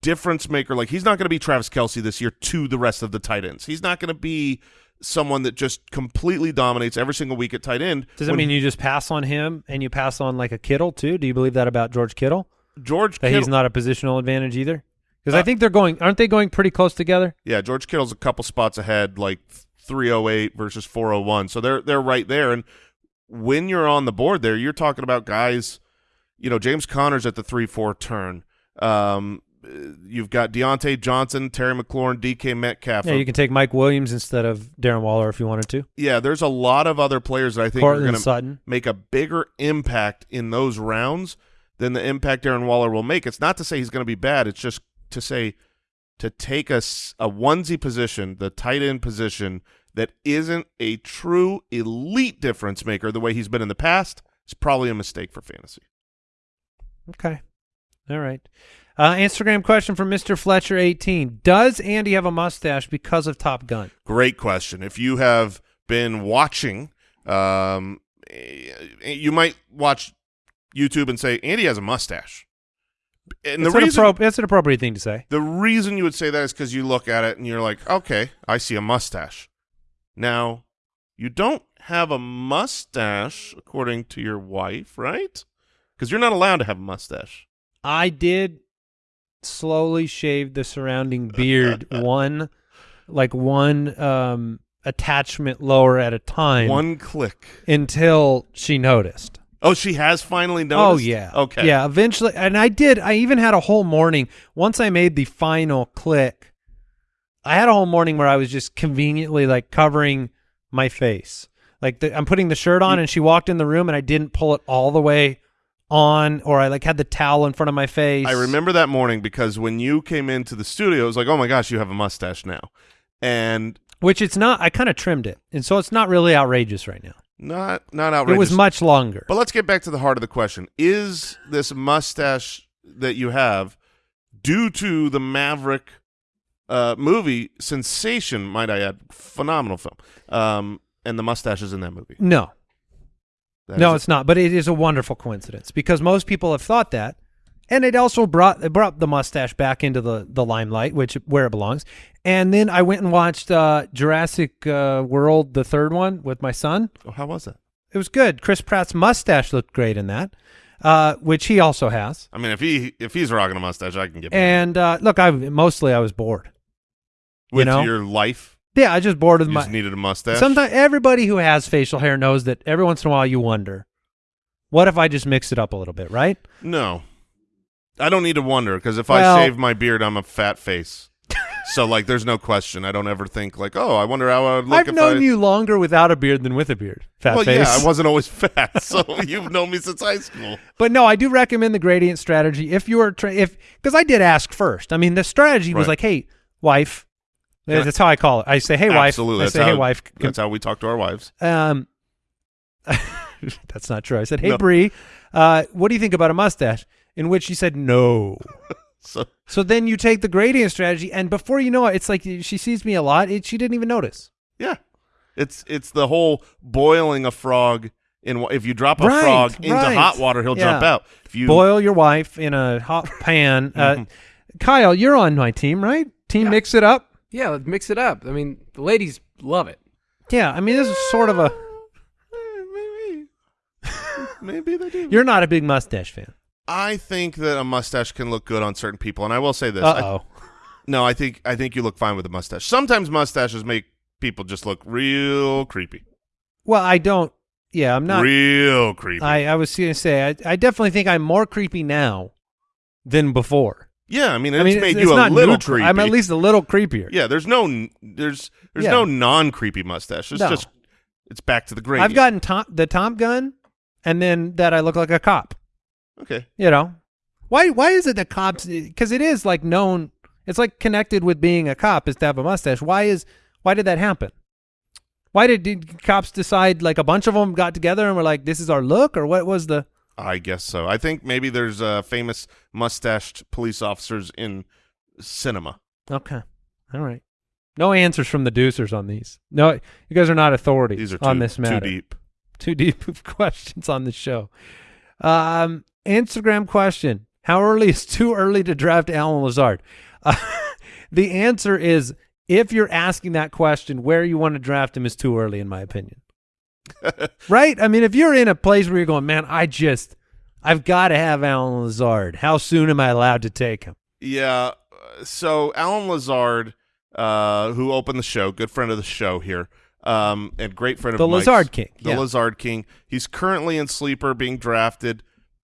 [SPEAKER 1] difference maker. Like he's not going to be Travis Kelce this year to the rest of the tight ends. He's not going to be someone that just completely dominates every single week at tight end.
[SPEAKER 4] Does that mean you just pass on him and you pass on like a Kittle too? Do you believe that about George Kittle?
[SPEAKER 1] George
[SPEAKER 4] That
[SPEAKER 1] Kittle,
[SPEAKER 4] he's not a positional advantage either? Because
[SPEAKER 1] Uh,
[SPEAKER 4] I think they're going, aren't they going pretty close together?
[SPEAKER 1] Yeah, George Kittle's a couple spots ahead, like 308 versus 401. So they're they're right there. And when you're on the board there, you're talking about guys, you know, James Conner's at the 3-4 turn. Um, Uh, you've got Diontae Johnson, Terry McLaurin, DK Metcalf.
[SPEAKER 4] Yeah, you can take Mike Williams instead of Darren Waller if you wanted to.
[SPEAKER 1] Yeah, there's a lot of other players that I think are going to
[SPEAKER 4] Sutton.
[SPEAKER 1] make a bigger impact in those rounds than the impact Darren Waller will make. It's not to say he's going to be bad. It's just to say to take a, a onesie position, the tight end position, that isn't a true elite difference maker the way he's been in the past is probably a mistake for fantasy.
[SPEAKER 4] Okay. All right. Uh, Instagram question from Mr. Fletcher18. Does Andy have a mustache because of Top Gun?
[SPEAKER 1] Great question. If you have been watching, um, eh, you might watch YouTube and say Andy has a mustache. And the reason
[SPEAKER 4] that's an appropriate thing to say.
[SPEAKER 1] The reason you would say that is because you look at it and you're like, okay, I see a mustache. Now, you don't have a mustache according to your wife, right? Because you're not allowed to have a mustache.
[SPEAKER 4] I did slowly shaved the surrounding beard one, like one um, attachment lower at a time
[SPEAKER 1] One click.
[SPEAKER 4] until she noticed.
[SPEAKER 1] Oh, she has finally noticed.
[SPEAKER 4] Oh yeah.
[SPEAKER 1] Okay.
[SPEAKER 4] Yeah. Eventually, and I did. I even had a whole morning. Once I made the final click, I had a whole morning where I was just conveniently like covering my face. Like the, I'm putting the shirt on, and she walked in the room, and I didn't pull it all the way on, or I like had the towel in front of my face.
[SPEAKER 1] I remember that morning because when you came into the studio, it was like, oh my gosh, you have a mustache now, and
[SPEAKER 4] which it's not. I kind of trimmed it, and so it's not really outrageous right now.
[SPEAKER 1] not not outrageous.
[SPEAKER 4] It was much longer.
[SPEAKER 1] But let's get back to the heart of the question: Is this mustache that you have due to the Maverick uh, movie sensation? Might I add, phenomenal film. Um, and the mustache is in that movie.
[SPEAKER 4] no,
[SPEAKER 1] That
[SPEAKER 4] no, it's not. But it is a wonderful coincidence because most people have thought that, and it also brought it brought the mustache back into the the limelight, which where it belongs. And then I went and watched uh, Jurassic uh, World, the third one, with my son.
[SPEAKER 1] Oh, how was it?
[SPEAKER 4] It was good. Chris Pratt's mustache looked great in that, uh, which he also has.
[SPEAKER 1] I mean, if he if he's rocking a mustache, I can get
[SPEAKER 4] And uh, look, I mostly I was bored.
[SPEAKER 1] it. with
[SPEAKER 4] know?
[SPEAKER 1] your life.
[SPEAKER 4] Yeah, I just bored with
[SPEAKER 1] You
[SPEAKER 4] my.
[SPEAKER 1] just needed a mustache.
[SPEAKER 4] Sometimes everybody who has facial hair knows that every once in a while you wonder, what if I just mix it up a little bit, right?
[SPEAKER 1] No, I don't need to wonder because if
[SPEAKER 4] Well-
[SPEAKER 1] I shave my beard, I'm a fat face. so like, there's no question. I don't ever think like, oh, I wonder how I would look
[SPEAKER 4] I've known
[SPEAKER 1] I.
[SPEAKER 4] you longer without a beard than with a beard. Fat
[SPEAKER 1] well,
[SPEAKER 4] face.
[SPEAKER 1] yeah, I wasn't always fat, so you've known me since high school.
[SPEAKER 4] But no, I do recommend the gradient strategy if you are tra- if because I did ask first. I mean, the strategy was like, "Hey, wife,"
[SPEAKER 1] Can I-
[SPEAKER 4] that's how I call it. I say, "Hey, wife."
[SPEAKER 1] Absolutely,
[SPEAKER 4] I
[SPEAKER 1] that's
[SPEAKER 4] say,
[SPEAKER 1] how,
[SPEAKER 4] "Hey, wife."
[SPEAKER 1] That's how we talk to our wives.
[SPEAKER 4] Um, that's not true. I said, "Hey,
[SPEAKER 1] No.
[SPEAKER 4] Bree, uh, what do you think about a mustache?" In which she said, "No."
[SPEAKER 1] So
[SPEAKER 4] so then you take the gradient strategy, and before you know it, it's like she sees me a lot. It, she didn't even notice.
[SPEAKER 1] yeah, it's it's the whole boiling a frog in if you drop a
[SPEAKER 4] Right,
[SPEAKER 1] frog into
[SPEAKER 4] right.
[SPEAKER 1] hot water, he'll jump out. If you
[SPEAKER 4] Boil your wife in a hot pan. Uh, Kyle, you're on my team, right? Team
[SPEAKER 5] Yeah.
[SPEAKER 4] mix it up.
[SPEAKER 5] Yeah, let's mix it up. I mean, the ladies love it.
[SPEAKER 4] Yeah, I mean this is sort of a.
[SPEAKER 1] maybe maybe they do.
[SPEAKER 4] You're not a big mustache fan.
[SPEAKER 1] I think that a mustache can look good on certain people, and I will say this.
[SPEAKER 4] Uh oh.
[SPEAKER 1] no, I think I think you look fine with a mustache. Sometimes mustaches make people just look real creepy,
[SPEAKER 4] Well, I don't. Yeah, I'm not.
[SPEAKER 1] real creepy.
[SPEAKER 4] I, I was going to say, I, I definitely think I'm more creepy now than before.
[SPEAKER 1] Yeah, I mean, it's
[SPEAKER 4] I mean,
[SPEAKER 1] made
[SPEAKER 4] it's,
[SPEAKER 1] you
[SPEAKER 4] it's
[SPEAKER 1] a little
[SPEAKER 4] neutral.
[SPEAKER 1] creepy.
[SPEAKER 4] I'm at least a little creepier.
[SPEAKER 1] yeah. There's no there's there's
[SPEAKER 4] Yeah.
[SPEAKER 1] no non creepy mustache. It's
[SPEAKER 4] No.
[SPEAKER 1] just it's back to the gravy.
[SPEAKER 4] I've gotten Tom, the Tom gun, and then that I look like a cop.
[SPEAKER 1] okay.
[SPEAKER 4] You know, why? Why is it that cops? Because it is like known. It's like connected with being a cop is to have a mustache. Why is? Why did that happen? Why did, did cops decide? Like a bunch of them got together and were like, "This is our look," or what was the?
[SPEAKER 1] I guess so. I think maybe there's uh, famous mustached police officers in cinema.
[SPEAKER 4] Okay, all right. No answers from the deucers on these. No, you guys are not authorities
[SPEAKER 1] These are too,
[SPEAKER 4] on this matter.
[SPEAKER 1] too deep.
[SPEAKER 4] too deep of questions on the show. Um, Instagram question: How early is too early to draft Allen Lazard? Uh, the answer is if you're asking that question, where you want to draft him is too early, in my opinion. right? I mean, if you're in a place where you're going, man, I just, I've got to have Allen Lazard. How soon am I allowed to take him?
[SPEAKER 1] Yeah. uh, So Allen Lazard, uh, who opened the show, good friend of the show here, um, and great friend of
[SPEAKER 4] The
[SPEAKER 1] Mike's,
[SPEAKER 4] Lazard King,
[SPEAKER 1] the
[SPEAKER 4] yeah.
[SPEAKER 1] Lazard King. He's currently in sleeper, being drafted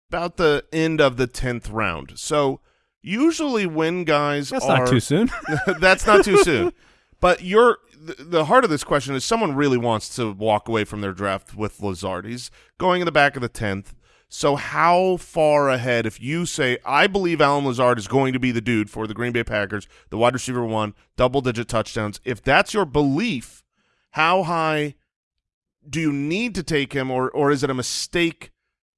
[SPEAKER 1] about the end of the tenth round. So usually when guys
[SPEAKER 4] That's
[SPEAKER 1] are
[SPEAKER 4] not too soon.
[SPEAKER 1] that's not too soon. But you're the, the heart of this question is someone really wants to walk away from their draft with Lazard. He's going in the back of the tenth. So how far ahead? If you say I believe Allen Lazard is going to be the dude for the Green Bay Packers, the wide receiver one, double digit touchdowns. If that's your belief, how high do you need to take him, or or is it a mistake?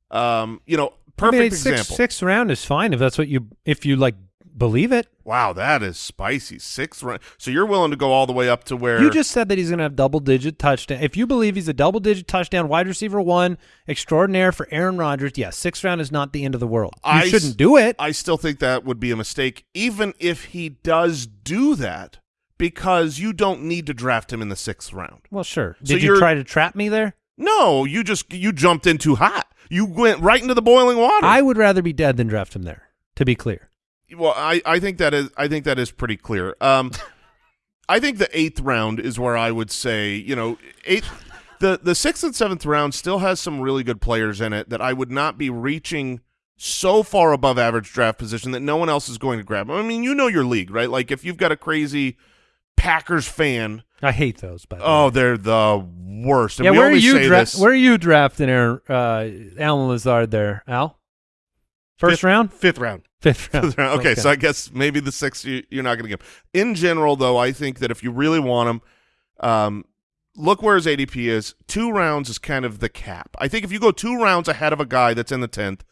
[SPEAKER 1] Um, you know, perfect
[SPEAKER 4] I mean, six,
[SPEAKER 1] example.
[SPEAKER 4] Sixth round is fine if that's what you, if you like believe it.
[SPEAKER 1] Wow, that is spicy. Sixth round. So you're willing to go all the way up to where
[SPEAKER 4] You just said that he's going to have double digit touchdown. If you believe he's a double digit touchdown wide receiver one extraordinaire for Aaron Rodgers, yes, sixth round is not the end of the world. You
[SPEAKER 1] I
[SPEAKER 4] shouldn't do it.
[SPEAKER 1] I still think that would be a mistake, even if he does do that, because you don't need to draft him in the sixth round.
[SPEAKER 4] well, sure.
[SPEAKER 1] So
[SPEAKER 4] Did you
[SPEAKER 1] you're-
[SPEAKER 4] try to trap me there?
[SPEAKER 1] No, you just you jumped in too hot. You went right into the boiling water.
[SPEAKER 4] I would rather be dead than draft him there. To be clear,
[SPEAKER 1] Well, I, I think that is I think that is pretty clear. Um, I think the eighth round is where I would say you know eighth. The the sixth and seventh round still has some really good players in it that I would not be reaching so far above average draft position that no one else is going to grab. I mean, you know your league, right? Like if you've got a crazy Packers fan,
[SPEAKER 4] I hate those. By the way.
[SPEAKER 1] oh, they're the worst. And
[SPEAKER 4] yeah. Where are you? where are you drafting Aaron, uh, Allen Lazard there, Al? First
[SPEAKER 6] Fifth-
[SPEAKER 4] round,
[SPEAKER 6] Fifth round.
[SPEAKER 4] Fifth round.
[SPEAKER 1] okay, so I guess maybe the sixth you, you're not going to give. In general, though, I think that if you really want him, um, look where his ADP is. Two rounds is kind of the cap. I think if you go two rounds ahead of a guy that's in the tenth,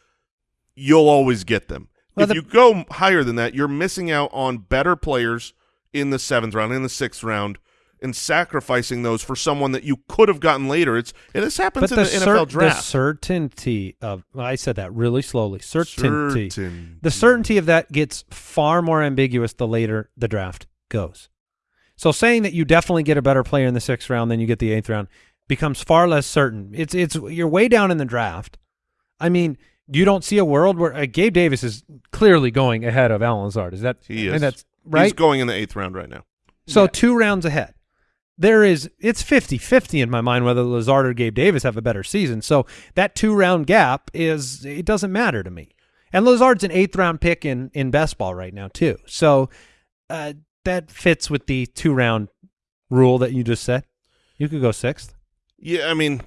[SPEAKER 1] you'll always get them.
[SPEAKER 4] Well,
[SPEAKER 1] if
[SPEAKER 4] the-
[SPEAKER 1] you go higher than that, you're missing out on better players in the seventh round, in the sixth round, and sacrificing those for someone that you could have gotten later. It's and this happens
[SPEAKER 4] but
[SPEAKER 1] in
[SPEAKER 4] the,
[SPEAKER 1] the,
[SPEAKER 4] cer-
[SPEAKER 1] NFL draft.
[SPEAKER 4] the certainty of well, I said that really slowly. Certainty.
[SPEAKER 1] Certainty.
[SPEAKER 4] The certainty of that gets far more ambiguous the later the draft goes. So saying that you definitely get a better player in the sixth round than you get the eighth round becomes far less certain. It's it's you're way down in the draft. I mean, you don't see a world where uh, Gabe Davis is clearly going ahead of Allen Lazard. Is that
[SPEAKER 1] He
[SPEAKER 4] I mean,
[SPEAKER 1] is.
[SPEAKER 4] that's right?
[SPEAKER 1] He's going in the eighth round right now.
[SPEAKER 4] So two rounds ahead. There is it's 50-50 in my mind whether Lazard or Gabe Davis have a better season. So that two round gap is it doesn't matter to me. And Lazard's an eighth round pick in in best ball right now too. So uh, that fits with the two round rule that you just said. You could go sixth.
[SPEAKER 1] Yeah, I mean,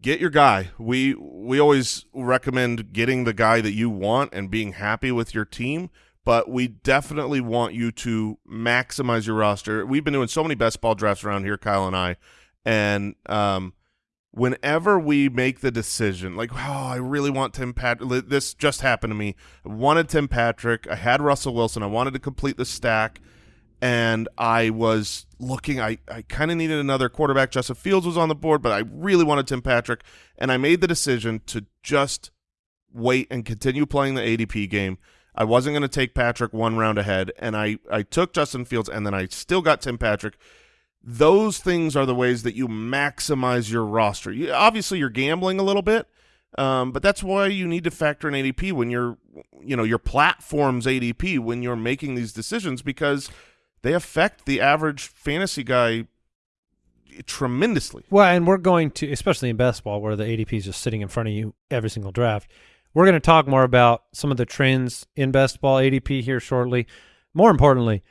[SPEAKER 1] get your guy. We we always recommend getting the guy that you want and being happy with your team, but we definitely want you to maximize your roster. We've been doing so many best ball drafts around here, Kyle and I, and um, whenever we make the decision, like, oh, I really want Tim Patrick. This just happened to me. I wanted Tim Patrick. I had Russell Wilson. I wanted to complete the stack and I was looking. I, I kind of needed another quarterback. Justin Fields was on the board, but I really wanted Tim Patrick, and I made the decision to just wait and continue playing the ADP game. I wasn't going to take Patrick one round ahead, and I, I took Justin Fields, and then I still got Tim Patrick. Those things are the ways that you maximize your roster. You, obviously, you're gambling a little bit, um, but that's why you need to factor in ADP when you're, you know, your platform's ADP when you're making these decisions because they affect the average fantasy guy tremendously.
[SPEAKER 4] Well, and we're going to, especially in best ball, where the ADP is just sitting in front of you every single draft. We're going to talk more about some of the trends in best ball ADP here shortly. More importantly,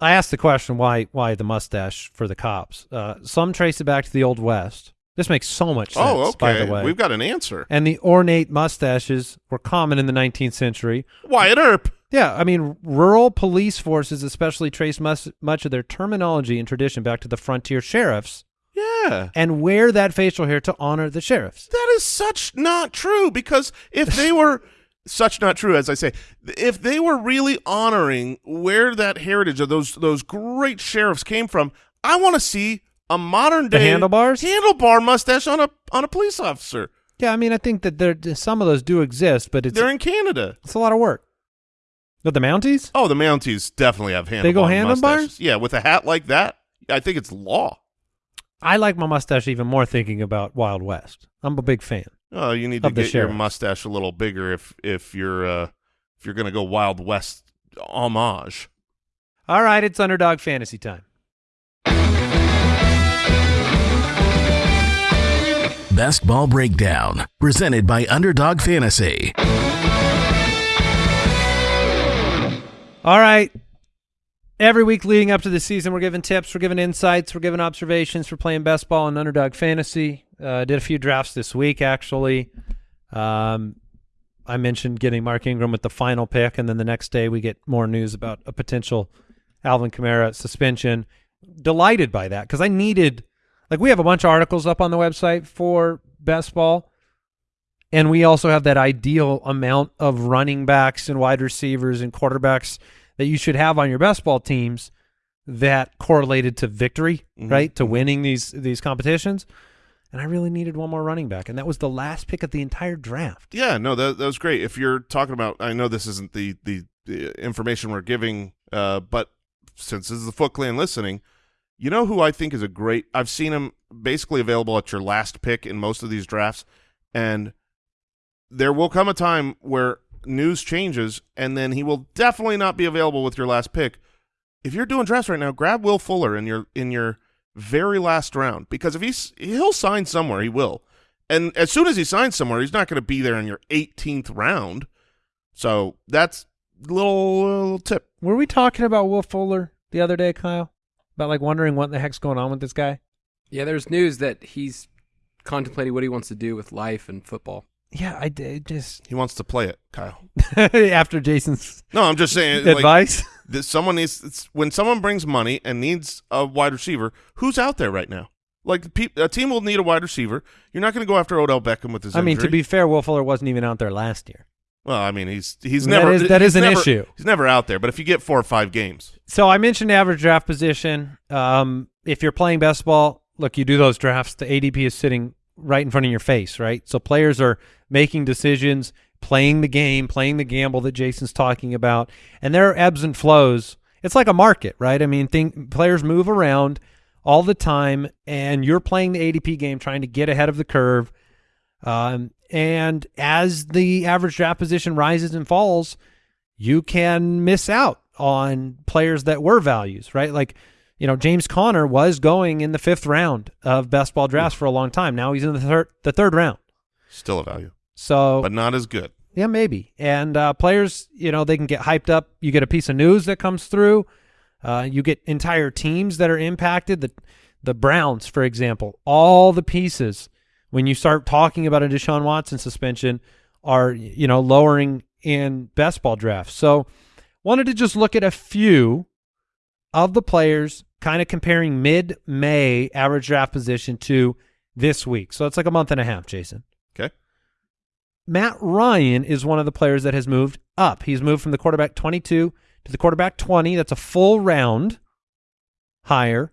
[SPEAKER 4] I asked the question why why the mustache for the cops. Uh, some trace it back to the old west. This makes so much sense.
[SPEAKER 1] oh, okay.
[SPEAKER 4] By the way,
[SPEAKER 1] We've got an answer.
[SPEAKER 4] and the ornate mustaches were common in the 19th century.
[SPEAKER 1] Wyatt Earp.
[SPEAKER 4] Yeah, I mean, rural police forces especially trace much, much of their terminology and tradition back to the frontier sheriffs
[SPEAKER 1] Yeah.
[SPEAKER 4] and wear that facial hair to honor the sheriffs.
[SPEAKER 1] That is such not true because if they were such not true as I say, if they were really honoring where that heritage of those those great sheriffs came from, I want to see a modern
[SPEAKER 4] The
[SPEAKER 1] day
[SPEAKER 4] handlebars?
[SPEAKER 1] handlebar mustache on a on a police officer.
[SPEAKER 4] Yeah, I mean, I think that there some of those do exist, but it's
[SPEAKER 1] They're in Canada.
[SPEAKER 4] it's a lot of work. But the Mounties?
[SPEAKER 1] Oh, the Mounties definitely have handlebar
[SPEAKER 4] They go handlebars?
[SPEAKER 1] Yeah, with a hat like that, I think it's law.
[SPEAKER 4] I like my mustache even more thinking about Wild West. I'm a big fan.
[SPEAKER 1] Oh, you need to get your mustache a little bigger if if you're uh, if you're gonna go Wild West homage.
[SPEAKER 4] All right, it's underdog fantasy time.
[SPEAKER 3] Best Ball Breakdown, presented by Underdog Fantasy.
[SPEAKER 4] All right. Every week leading up to the season, we're giving tips, we're giving insights, we're giving observations for playing best ball and underdog fantasy. Uh, did a few drafts this week, actually. Um, I mentioned getting Mark Ingram with the final pick, and then the next day we get more news about a potential Alvin Kamara suspension. Delighted by that because I needed, like, we have a bunch of articles up on the website for best ball, and we also have that ideal amount of running backs and wide receivers and quarterbacks that you should have on your best ball teams that correlated to victory,
[SPEAKER 1] Mhm.
[SPEAKER 4] right? To winning these these competitions. And I really needed one more running back, and that was the last pick of the entire draft.
[SPEAKER 1] Yeah, no, that that was great. If you're talking about, I know this isn't the the, the information we're giving, uh, but since this is the Foot Clan listening, you know who I think is a great. I've seen him basically available at your last pick in most of these drafts, and there will come a time where news changes, and then he will definitely not be available with your last pick. If you're doing drafts right now, grab Will Fuller in your in your very last round because if he's he'll sign somewhere, he will. And as soon as he signs somewhere, he's not going to be there in your 18th round. So that's a little, little tip.
[SPEAKER 4] Were we talking about Will Fuller the other day, Kyle? About like wondering what the heck's going on with this guy?
[SPEAKER 5] Yeah, there's news that he's contemplating what he wants to do with life and football.
[SPEAKER 4] Yeah, I did just
[SPEAKER 1] He wants to play it, Kyle.
[SPEAKER 4] after Jason's
[SPEAKER 1] No, I'm just saying. like,
[SPEAKER 4] advice.
[SPEAKER 1] that someone needs it's, when someone brings money and needs a wide receiver, who's out there right now? Like a team will need a wide receiver. You're not going to go after Odell Beckham with his.
[SPEAKER 4] I mean, to be fair, Will Fuller wasn't even out there last year.
[SPEAKER 1] well, I mean, he's he's
[SPEAKER 4] That
[SPEAKER 1] never
[SPEAKER 4] is- that is an
[SPEAKER 1] never-
[SPEAKER 4] issue.
[SPEAKER 1] He's never out there. But if you get four or five games,
[SPEAKER 4] So I mentioned average draft position. Um, if you're playing best ball, look, you do those drafts. The ADP is sitting right in front of your face, right? So players are making decisions, playing the game, playing the gamble that Jason's talking about, and there are ebbs and flows. It's like a market, right? I mean, think players move around all the time, and you're playing the ADP game, trying to get ahead of the curve. Um, and as the average draft position rises and falls, you can miss out on players that were values, right? Like, you know, James Conner was going in the fifth round of best ball drafts for a long time. Now he's in the third, the third round.
[SPEAKER 1] still a value,
[SPEAKER 4] So
[SPEAKER 1] but not as good.
[SPEAKER 4] yeah, maybe. And uh, players, you know, they can get hyped up. You get a piece of news that comes through. Uh, you get entire teams that are impacted. The the Browns, for example, all the pieces when you start talking about a Deshaun Watson suspension are you know lowering in best ball drafts. So wanted to just look at a few of the players, kind of comparing mid May average draft position to this week. So it's like a month and a half, Jason.
[SPEAKER 1] Okay,
[SPEAKER 4] Matt Ryan is one of the players that has moved up. He's moved from the quarterback 22 to the quarterback 20. That's a full round higher.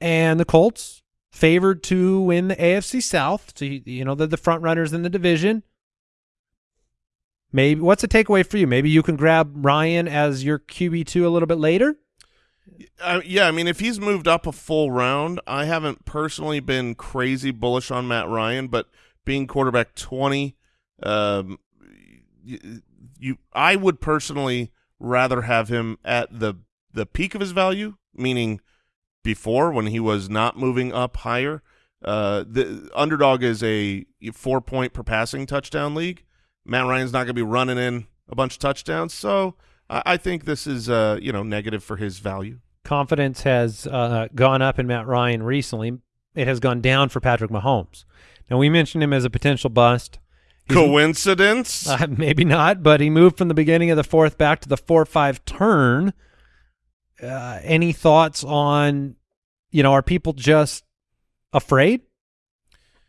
[SPEAKER 4] And the Colts favored to win the AFC South. So, you, you know, they're the front runners in the division. Maybe what's the takeaway for you? Maybe you can grab Ryan as your QB2 a little bit later.
[SPEAKER 1] Uh, yeah. I mean, if he's moved up a full round, I haven't personally been crazy bullish on Matt Ryan, but being quarterback twenty, um, you, you I would personally rather have him at the the peak of his value, meaning before when he was not moving up higher. Uh, the underdog is a four point per passing touchdown league. Matt Ryan's not going to be running in a bunch of touchdowns, so I, I think this is uh you know negative for his value.
[SPEAKER 4] confidence has uh, gone up in Matt Ryan recently. It has gone down for Patrick Mahomes. Now we mentioned him as a potential bust. He's-
[SPEAKER 1] Coincidence?
[SPEAKER 4] Uh, maybe not, but he moved from the beginning of the fourth back to the four-five turn. Uh, any thoughts on, you know, are people just afraid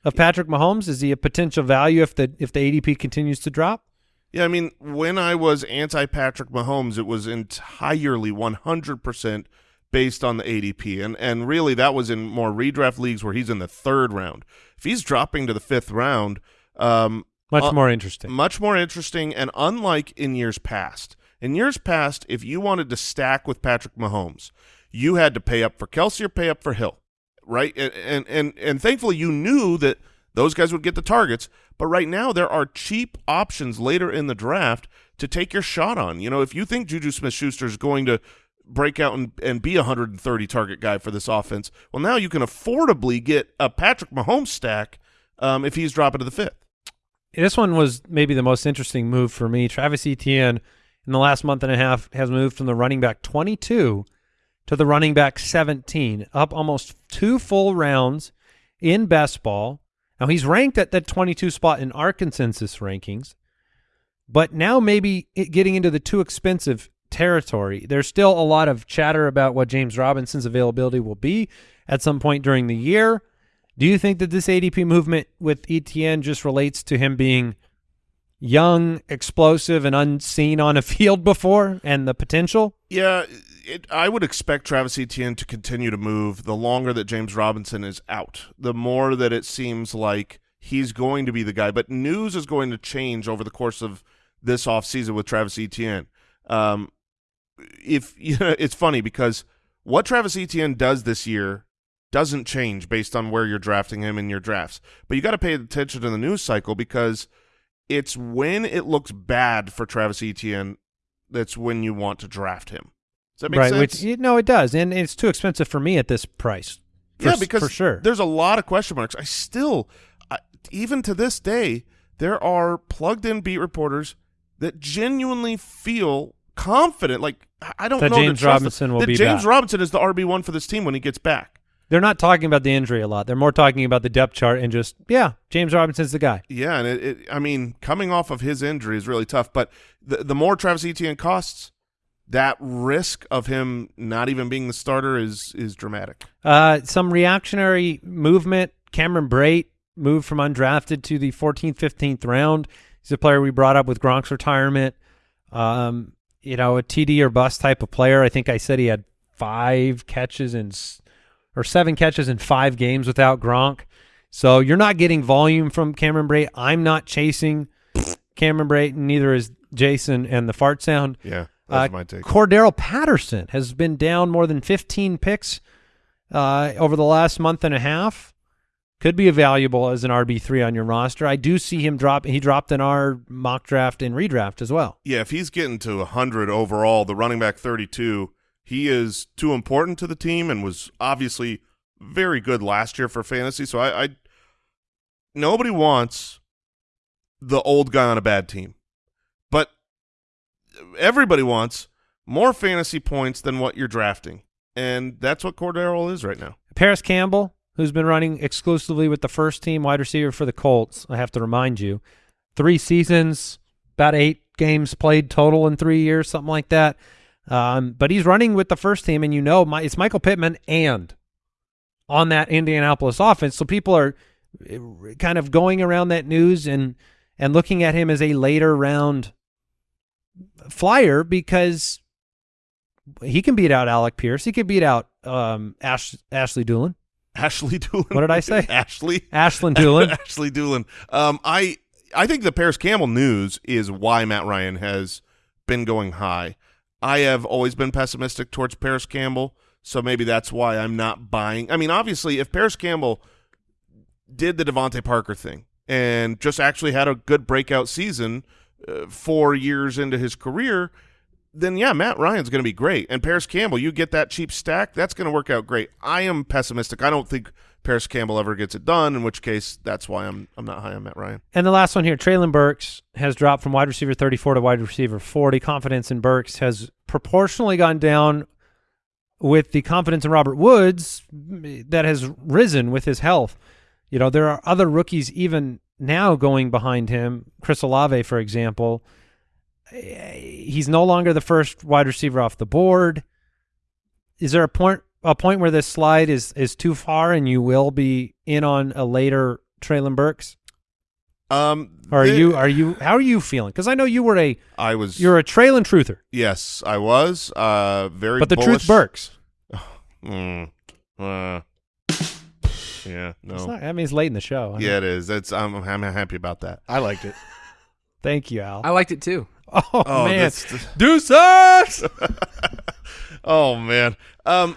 [SPEAKER 4] of Patrick Mahomes? Is he a potential value if the if the ADP continues to drop?
[SPEAKER 1] Yeah, I mean, when I was anti Patrick Mahomes, it was entirely 100% based on the ADP. And, and really, that was in more redraft leagues where he's in the third round. If he's dropping to the fifth round, um,
[SPEAKER 4] Much
[SPEAKER 1] Uh,
[SPEAKER 4] more interesting.
[SPEAKER 1] much more interesting. And unlike in years past, in years past, if you wanted to stack with Patrick Mahomes, you had to pay up for Kelce or pay up for Hill, right? And and and, and thankfully, you knew that those guys would get the targets. But right now, there are cheap options later in the draft to take your shot on. You know, if you think Juju Smith-Schuster is going to break out and, and be a 130 target guy for this offense, well, now you can affordably get a Patrick Mahomes stack um, if he's dropping to the fifth.
[SPEAKER 4] this one was maybe the most interesting move for me. Travis Etienne in the last month and a half has moved from the running back 22 to the running back 17, up almost two full rounds in best ball. Now he's ranked at that 22 spot in our consensus rankings, but now maybe getting into the too expensive territory. There's still a lot of chatter about what James Robinson's availability will be at some point during the year. Do you think that this ADP movement with Etienne just relates to him being young, explosive, and unseen on a field before and the potential?
[SPEAKER 1] Yeah, it, I would expect Travis Etienne to continue to move the longer that James Robinson is out. The more that it seems like he's going to be the guy. But news is going to change over the course of this offseason with Travis Etienne. Um, if you know, it's funny because what Travis Etienne does this year doesn't change based on where you're drafting him in your drafts. But you got to pay attention to the news cycle because It's when it looks bad for Travis Etienne that's when you want to draft him. Does that make
[SPEAKER 4] right.
[SPEAKER 1] sense?
[SPEAKER 4] Which you know it does, and it's too expensive for me at this price. For
[SPEAKER 1] yeah, because
[SPEAKER 4] for sure.
[SPEAKER 1] there's a lot of question marks. I still, I, even to this day, there are plugged-in beat reporters that genuinely feel confident. Like I- don't
[SPEAKER 4] That
[SPEAKER 1] know
[SPEAKER 4] James Robinson will
[SPEAKER 1] that
[SPEAKER 4] be
[SPEAKER 1] James
[SPEAKER 4] back.
[SPEAKER 1] Robinson is the RB one for this team when he gets back.
[SPEAKER 4] They're not talking about the injury a lot. They're more talking about the depth chart and just yeah, James Robinson's the guy.
[SPEAKER 1] Yeah, and it, it, I mean, coming off of his injury is really tough. But the the more Travis Etienne costs, that risk of him not even being the starter is is dramatic.
[SPEAKER 4] Uh, some reactionary movement. Cameron Brate moved from undrafted to the 14th, 15th round. He's a player we brought up with Gronk's retirement. Um, you know, a TD or bust type of player. I think I said he had five catches in or seven catches in five games without Gronk. So you're not getting volume from Cameron Brate. I'm not chasing Cameron Brate, and neither is Jason and the fart sound.
[SPEAKER 1] Yeah,
[SPEAKER 4] Uh,
[SPEAKER 1] my take.
[SPEAKER 4] Cordarrelle Patterson has been down more than 15 picks uh, over the last month and a half. Could be valuable as an RB three on your roster. I do see him drop. He dropped in our mock draft and redraft as well.
[SPEAKER 1] Yeah, if he's getting to 100 overall, the running back 32, he is too important to the team and was obviously very good last year for fantasy. So I, I nobody wants the old guy on a bad team, everybody wants more fantasy points than what you're drafting, and that's what Cordarrelle is right now.
[SPEAKER 4] Parris Campbell, who's been running exclusively with the first team wide receiver for the Colts. I have to remind you, three seasons, about eight games played total in three years, something like that. Um, but he's running with the first team, and you know, my, it's Michael Pittman and on that Indianapolis offense. So people are eh, kind of going around that news and and looking at him as a later round flyer because he can beat out Alec Pierce. He can beat out um, Ash, Ashley Dulin.
[SPEAKER 1] Ashley Dulin.
[SPEAKER 4] What did I say?
[SPEAKER 1] Ashley.
[SPEAKER 4] Ashland Dulin.
[SPEAKER 1] Ashley Dulin. Um, I I think the Parris Campbell news is why Matt Ryan has been going high. I have always been pessimistic towards Parris Campbell, so maybe that's why I'm not buying. I mean, obviously, if Parris Campbell did the DeVante Parker thing and just actually had a good breakout season uh, four years into his career, then yeah, Matt Ryan's going to be great. And Parris Campbell, you get that cheap stack, that's going to work out great. I am pessimistic. I don't think Parris Campbell ever gets it done. In which case, that's why I'm I'm not high on Matt Ryan.
[SPEAKER 4] And the last one here, Treylon Burks has dropped from wide receiver 34 to wide receiver 40. Confidence in Burks has proportionally gone down with the confidence in Robert Woods that has risen with his health. You know, there are other rookies even now going behind him. Chris Olave, for example. He's no longer the first wide receiver off the board. Is there a point a point where this slide is is too far and you will be in on a later Treylon Burks?
[SPEAKER 1] Um,
[SPEAKER 4] are
[SPEAKER 1] the-
[SPEAKER 4] you are you how are you feeling? Because I know you were a
[SPEAKER 1] I was.
[SPEAKER 4] you're a Treylon truther,
[SPEAKER 1] yes, I was. Uh, very.
[SPEAKER 4] but the
[SPEAKER 1] bullish.
[SPEAKER 4] truth Burks.
[SPEAKER 1] Mm, uh, yeah. No.
[SPEAKER 4] It's not, I mean, it's late in the show. I
[SPEAKER 1] yeah,
[SPEAKER 4] know.
[SPEAKER 1] it is. It's. I'm. I'm happy about that.
[SPEAKER 6] I liked it.
[SPEAKER 4] Thank you, Al.
[SPEAKER 5] I liked it too.
[SPEAKER 4] oh,
[SPEAKER 1] Oh,
[SPEAKER 4] man,
[SPEAKER 1] that's-
[SPEAKER 4] deuces.
[SPEAKER 1] oh man. Um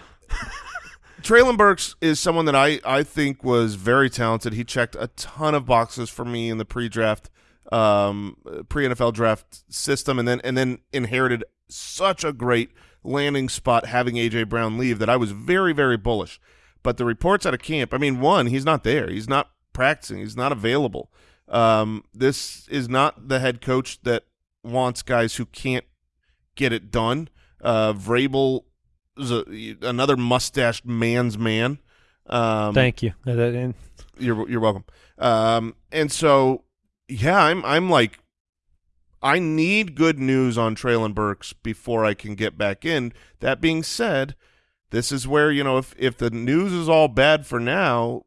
[SPEAKER 1] Treylon Burks is someone that I, I think was very talented. He checked a ton of boxes for me in the pre-draft, um, pre-NFL draft system, and then and then inherited such a great landing spot having AJ Brown leave that I was very very bullish. But the reports out of camp, I mean, one, he's not there. He's not practicing. He's not available. Um, this is not the head coach that wants guys who can't get it done. Uh, Vrabel is a, another mustached man's man. Um,
[SPEAKER 4] Thank you.
[SPEAKER 1] You're you're welcome. Um, and so yeah, I'm I'm like, I need good news on Treylon Burks before I can get back in. That being said, this is where you know if if the news is all bad for now,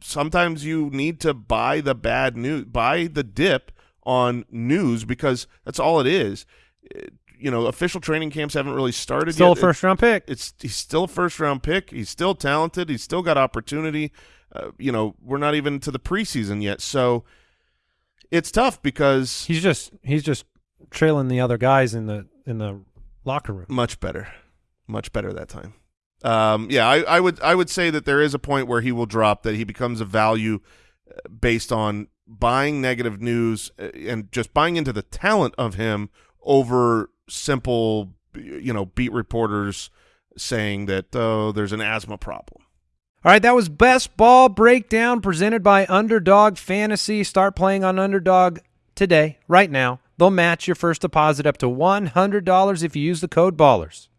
[SPEAKER 1] sometimes you need to buy the bad news, buy the dip on news because that's all it is. It- you know, official training camps haven't really started
[SPEAKER 4] Still
[SPEAKER 1] yet.
[SPEAKER 4] a first round pick.
[SPEAKER 1] It's he's still a first round pick. He's still talented. He's still got opportunity. Uh, you know, we're not even to the preseason yet, so it's tough because
[SPEAKER 4] He's just he's just trailing the other guys in the in the locker room.
[SPEAKER 1] much better, much better that time. Um, yeah, I, I would I would say that there is a point where he will drop that he becomes a value uh, based on buying negative news uh, and just buying into the talent of him over simple, you know, beat reporters saying that oh, there's an asthma problem.
[SPEAKER 4] All right, that was best ball breakdown presented by Underdog Fantasy. Start playing on Underdog today, right now. They'll match your first deposit up to $100 if you use the code BALLERS.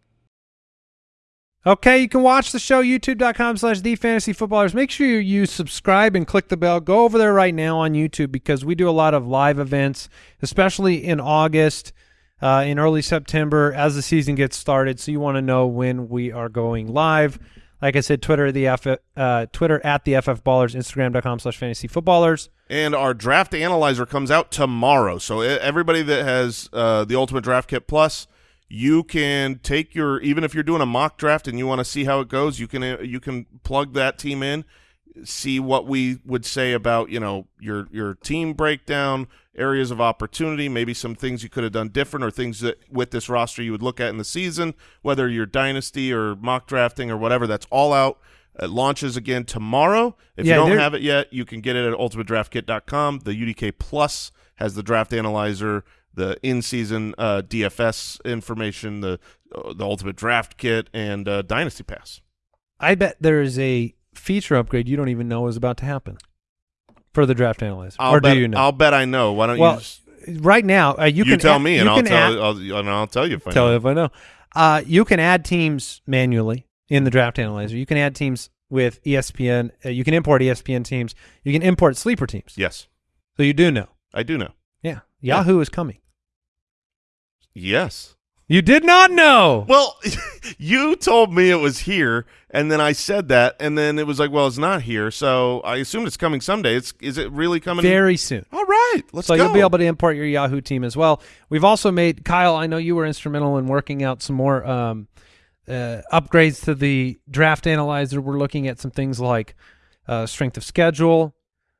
[SPEAKER 4] Okay, you can watch the show, youtube.com slash the fantasy footballers. Make sure you subscribe and click the bell. Go over there right now on YouTube because we do a lot of live events, especially in August, uh, in early September as the season gets started. So you want to know when we are going live. Like I said, Twitter the F, uh, Twitter at the FF Ballers, Instagram.com slash fantasy footballers.
[SPEAKER 1] And our draft analyzer comes out tomorrow. So everybody that has uh, the Ultimate Draft Kit Plus, you can take your even if you're doing a mock draft and you want to see how it goes, you can uh, you can plug that team in, see what we would say about you know your your team breakdown, areas of opportunity, maybe some things you could have done different or things that with this roster you would look at in the season, whether you're dynasty or mock drafting or whatever. That's all out. It launches again tomorrow. If
[SPEAKER 4] Yeah,
[SPEAKER 1] you don't have it yet, you can get it at ultimatedraftkit.com. The UDK Plus has the draft analyzer, the in-season uh, DFS information, the uh, the Ultimate Draft Kit, and uh, Dynasty Pass.
[SPEAKER 4] I bet there is a feature upgrade you don't even know is about to happen for the draft analyzer.
[SPEAKER 1] I'll
[SPEAKER 4] or
[SPEAKER 1] bet,
[SPEAKER 4] do you know?
[SPEAKER 1] I'll bet I know. Why don't
[SPEAKER 4] well,
[SPEAKER 1] you just,
[SPEAKER 4] right now, uh, you,
[SPEAKER 1] you,
[SPEAKER 4] can
[SPEAKER 1] tell
[SPEAKER 4] add-
[SPEAKER 1] me, and I'll tell,
[SPEAKER 4] add-
[SPEAKER 1] I'll, and I'll tell you if I
[SPEAKER 4] tell
[SPEAKER 1] know.
[SPEAKER 4] you if I know. Uh, you can add teams manually in the draft analyzer. You can add teams with ESPN. Uh, you can import ESPN teams. You can import sleeper teams.
[SPEAKER 1] Yes,
[SPEAKER 4] So you do know.
[SPEAKER 1] I do know.
[SPEAKER 4] Yeah. Yahoo is coming.
[SPEAKER 1] Yes.
[SPEAKER 4] You did not know.
[SPEAKER 1] Well, you told me it was here, and then I said that, and then it was like, well, it's not here, so I assumed it's coming someday. It's is it really coming?
[SPEAKER 4] Very soon.
[SPEAKER 1] All right, let's
[SPEAKER 4] so
[SPEAKER 1] go.
[SPEAKER 4] you'll be able to import your Yahoo team as well. We've also made Kyle. I know you were instrumental in working out some more um, uh, upgrades to the draft analyzer. We're looking at some things like uh, strength of schedule.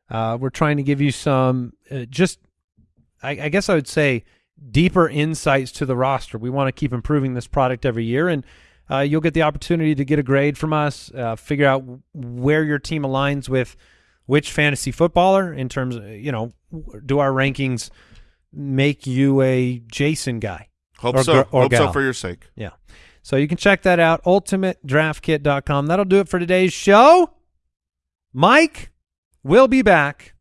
[SPEAKER 4] Uh, we're trying to give you some uh, just, I, I guess I would say, deeper insights to the roster. We want to keep improving this product every year, and uh, you'll get the opportunity to get a grade from us, uh, figure out where your team aligns with which fantasy footballer in terms of, you know, do our rankings make you a Jason guy?
[SPEAKER 1] Hope
[SPEAKER 4] or
[SPEAKER 1] so.
[SPEAKER 4] or
[SPEAKER 1] Hope so for your sake.
[SPEAKER 4] Yeah. So you can check that out, ultimatedraftkit.com. That'll do it for today's show. Mike will be back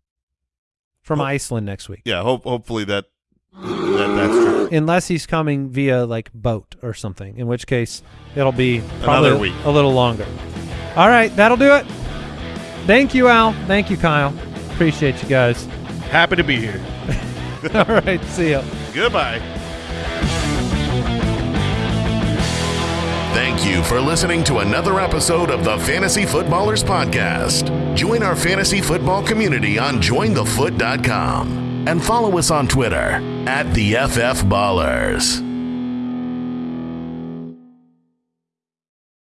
[SPEAKER 4] from. Iceland next week.
[SPEAKER 1] Yeah. Hope hopefully that that that's true.
[SPEAKER 4] Unless he's coming via like boat or something, in which case it'll be probably
[SPEAKER 1] Another week.
[SPEAKER 4] a little longer. All right, that'll do it. Thank you, Al. Thank you, Kyle. Appreciate you guys.
[SPEAKER 6] Happy to be here.
[SPEAKER 4] All right, see ya.
[SPEAKER 1] Goodbye.
[SPEAKER 3] Thank you for listening to another episode of the Fantasy Footballers Podcast. Join our fantasy football community on jointhefoot.com and follow us on Twitter at the FF Ballers.